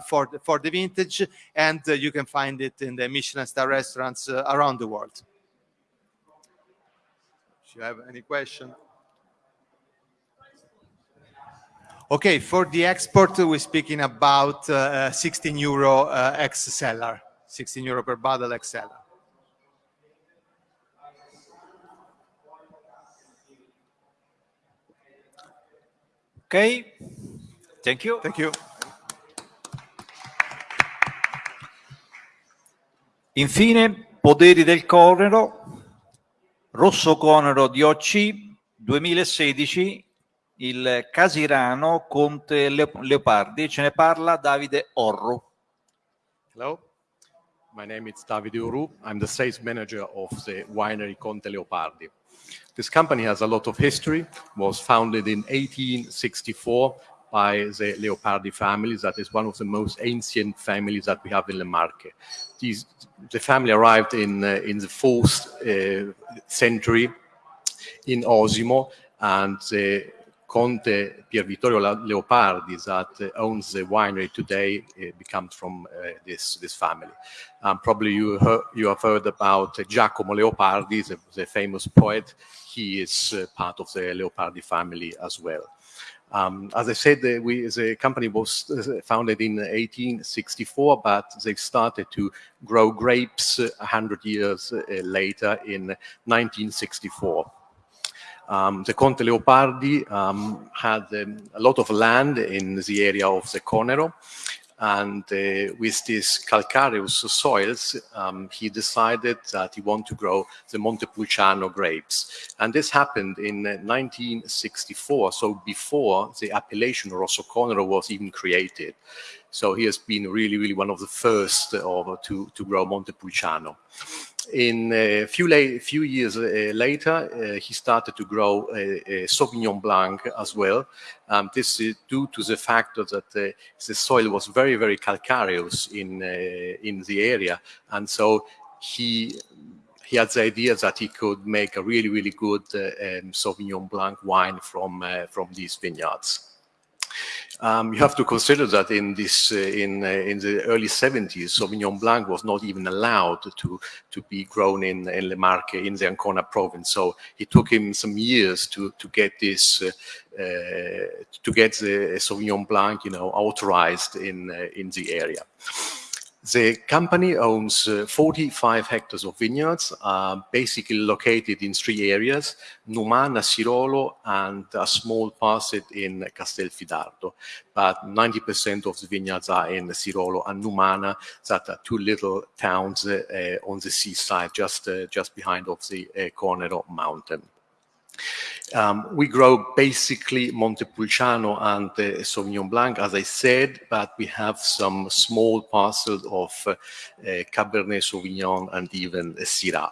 for, the, for the vintage, and uh, you can find it in the Michelin star restaurants uh, around the world. Do you have any question? Okay, for the export, we're speaking about uh, 16 euro uh, ex cellar, 16 euro per bottle ex seller. Okay, thank you. Thank you. Infine, Poderi del Conero, Rosso Conero di OC 2016, il Casirano Conte Leopardi. Ce ne parla Davide Orru. Hello, my name is Davide Orru. I'm the sales manager of the winery Conte Leopardi. This company has a lot of history, was founded in 1864 by the Leopardi family. That is one of the most ancient families that we have in Le Marche. These, the family arrived in, uh, in the fourth uh, century in Osimo, and the Conte Pier Vittorio Leopardi that owns the winery today becomes from this this family. Um, probably you heard, you have heard about Giacomo Leopardi, the, the famous poet. He is part of the Leopardi family as well. Um, as I said, the, we, the company was founded in 1864, but they started to grow grapes 100 years later in 1964. Um, the Conte Leopardi um, had um, a lot of land in the area of the Conero, and uh, with these calcareous soils, um, he decided that he wanted to grow the Montepulciano grapes. And this happened in 1964, so before the appellation Rosso was even created. So he has been really, really one of the first uh, to, to grow Montepulciano. In a few, few years uh, later, uh, he started to grow Sauvignon Blanc as well. Um, this is due to the fact that uh, the soil was very, very calcareous in, in the area. And so he he had the idea that he could make a really, really good uh, um, Sauvignon Blanc wine from, uh, from these vineyards. Um, you have to consider that in this uh, in uh, in the early 70s, Sauvignon Blanc was not even allowed to to be grown in in Le Marche in the Ancona province. So it took him some years to to get this uh, uh to get the Sauvignon Blanc, you know, authorized in uh, in the area. The company owns uh, 45 hectares of vineyards, uh, basically located in three areas, Numana, Sirolo, and a small parcel in Castelfidardo. But 90% of the vineyards are in Sirolo and Numana, that are two little towns uh, on the seaside, just, uh, just behind of the uh, Conero mountain. Um, we grow basically Montepulciano and uh, Sauvignon Blanc, as I said, but we have some small parcels of uh, uh, Cabernet Sauvignon and even uh, Syrah.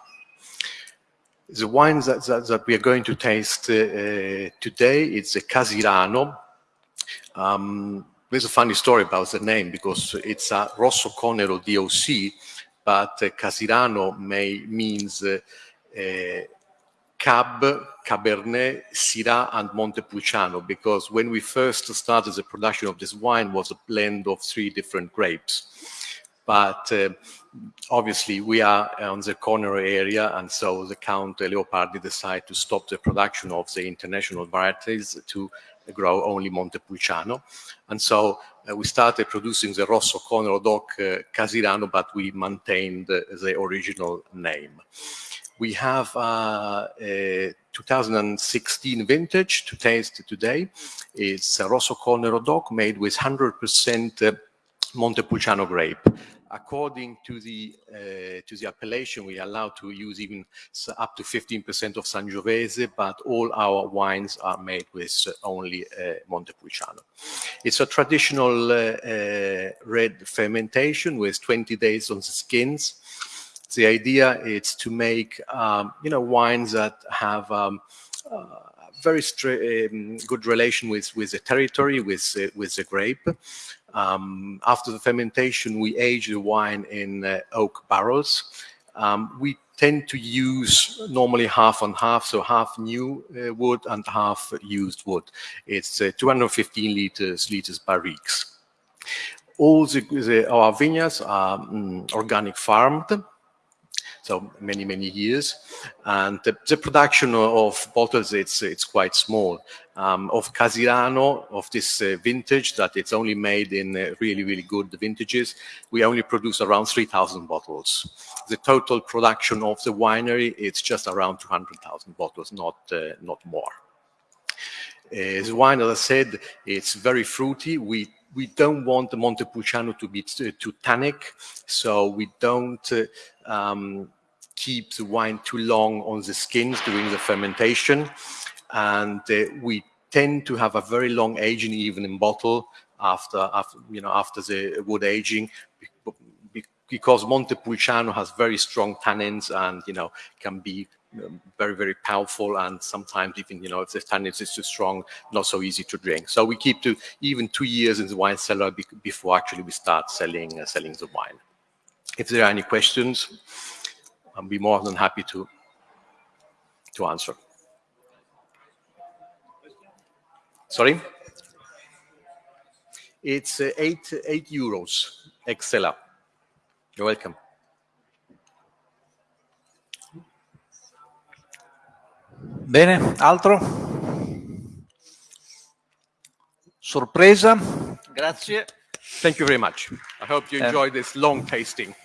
The wine that, that, that, we are going to taste uh, uh, today, it's a Casirano. Um, there's a funny story about the name because it's a Rosso Conero DOC, but Casirano may, means Cab, Cabernet, Syrah, and Montepulciano, because when we first started the production of this wine was a blend of three different grapes. But uh, obviously we are on the Conero area, and so the Count Leopardi decided to stop the production of the international varieties to grow only Montepulciano. And so uh, we started producing the Rosso Conero DOC uh, Casirano, but we maintained the original name. We have uh, a 2016 vintage to taste today. It's a Rosso Conero DOC made with 100% uh, Montepulciano grape. According to the uh, to the appellation, we are allowed to use even up to 15% of Sangiovese, but all our wines are made with only uh, Montepulciano. It's a traditional uh, uh, red fermentation with 20 days on the skins the idea is to make, um, you know, wines that have um, uh, very um, good relation with, with the territory, with, uh, with the grape. Um, after the fermentation, we age the wine in uh, oak barrels. Um, we tend to use normally half and half, so half new uh, wood and half used wood. It's uh, 215 liters, liters barriques. All the, the, our vineyards are mm, organic farmed so many, many years. And the, the production of bottles, it's, it's quite small. Um, of Casirano, of this uh, vintage, that it's only made in uh, really, really good vintages, we only produce around 3,000 bottles. The total production of the winery, it's just around 200,000 bottles, not, uh, not more. Uh, the wine, as I said, it's very fruity. We we don't want the Montepulciano to be too, too tannic, so we don't uh, um, keep the wine too long on the skins during the fermentation. And uh, we tend to have a very long aging even in bottle after, after you know, after the wood aging because Montepulciano has very strong tannins and, you know, can be um, very, very powerful and sometimes even, you know, if the tannins is too strong, not so easy to drink. So we keep to even two years in the wine cellar before actually we start selling, uh, selling the wine. If there are any questions, I'll be more than happy to, to answer. Sorry? It's uh, eight, eight euros, Excella. You're welcome. Bene, altro? Sorpresa? Grazie. Thank you very much. I hope you Eh. enjoyed this long tasting.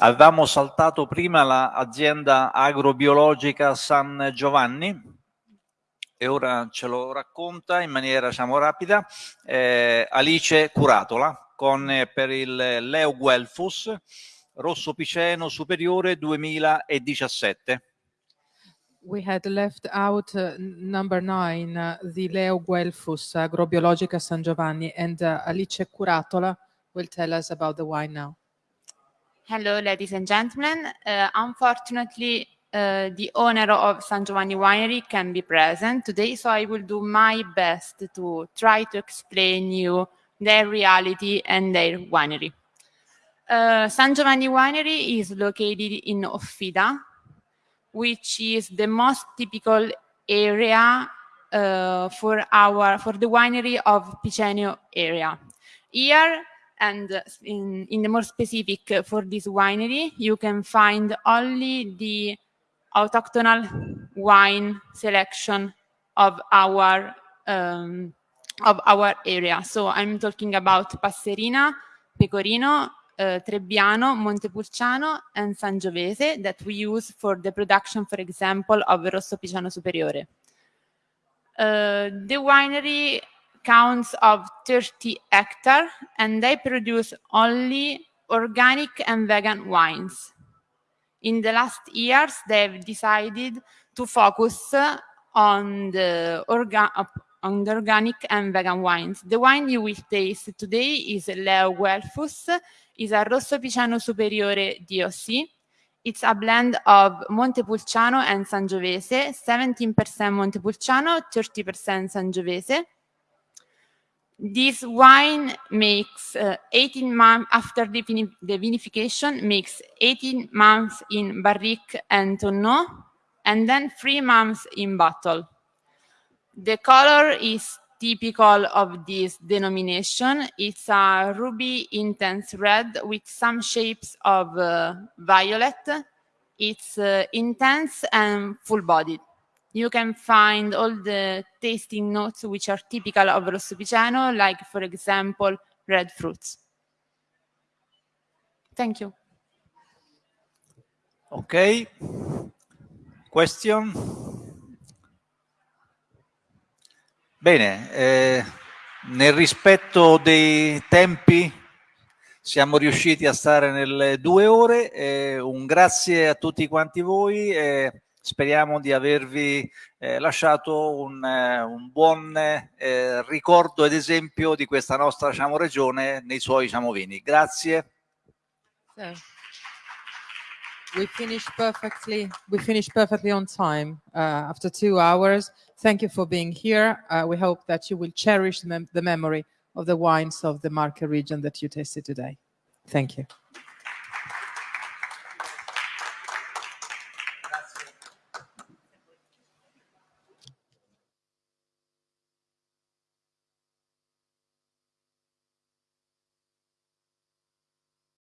Avevamo saltato prima l'azienda agrobiologica San Giovanni e ora ce lo racconta in maniera diciamo, rapida eh, Alice Curatola con eh, per il Leo Guelfus Rosso Piceno Superiore 2017. We had left out uh, number nine, uh, the Leo Guelfus Agrobiologica San Giovanni, and uh, Alice Curatola will tell us about the wine now. Hello, ladies and gentlemen. Uh, unfortunately, uh, the owner of San Giovanni Winery can be present today, so I will do my best to try to explain you their reality and their winery. Uh, San Giovanni Winery is located in Offida, which is the most typical area uh, for our for the winery of Piceno area. Here and uh, in, in the more specific uh, for this winery, you can find only the autochthonal wine selection of our um, of our area. So I'm talking about Passerina, Pecorino, uh, Trebbiano, Montepulciano, and Sangiovese that we use for the production, for example, of Rosso Piceno Superiore. Uh, the winery counts of 30 hectares and they produce only organic and vegan wines. In the last years, they've decided to focus on the, on the organic and vegan wines. The wine you will taste today is Leo Guelfus, is a Rosso Piceno Superiore DOC. It's a blend of Montepulciano and Sangiovese, 17% Montepulciano, 30% Sangiovese. This wine makes uh, 18 months after the, vini- the vinification, makes 18 months in barrique and tonneau, and then three months in bottle. The color is typical of this denomination. It's a ruby intense red with some shapes of uh, violet. It's uh, intense and full-bodied. You can find all the tasting notes which are typical of Rosso Piceno, like, for example, red fruits. Thank you. Ok. Question? Bene, eh, nel rispetto dei tempi siamo riusciti a stare nelle due ore. eh, un grazie a tutti quanti voi. e speriamo di avervi eh, lasciato un, eh, un buon eh, ricordo ed esempio di questa nostra diciamo, regione nei suoi diciamo, vini. Grazie. So, we finished perfectly. We finished perfectly on time uh, after two hours. Thank you for being here. Uh, we hope that you will cherish mem- the memory of the wines of the Marca region that you tasted today. Thank you.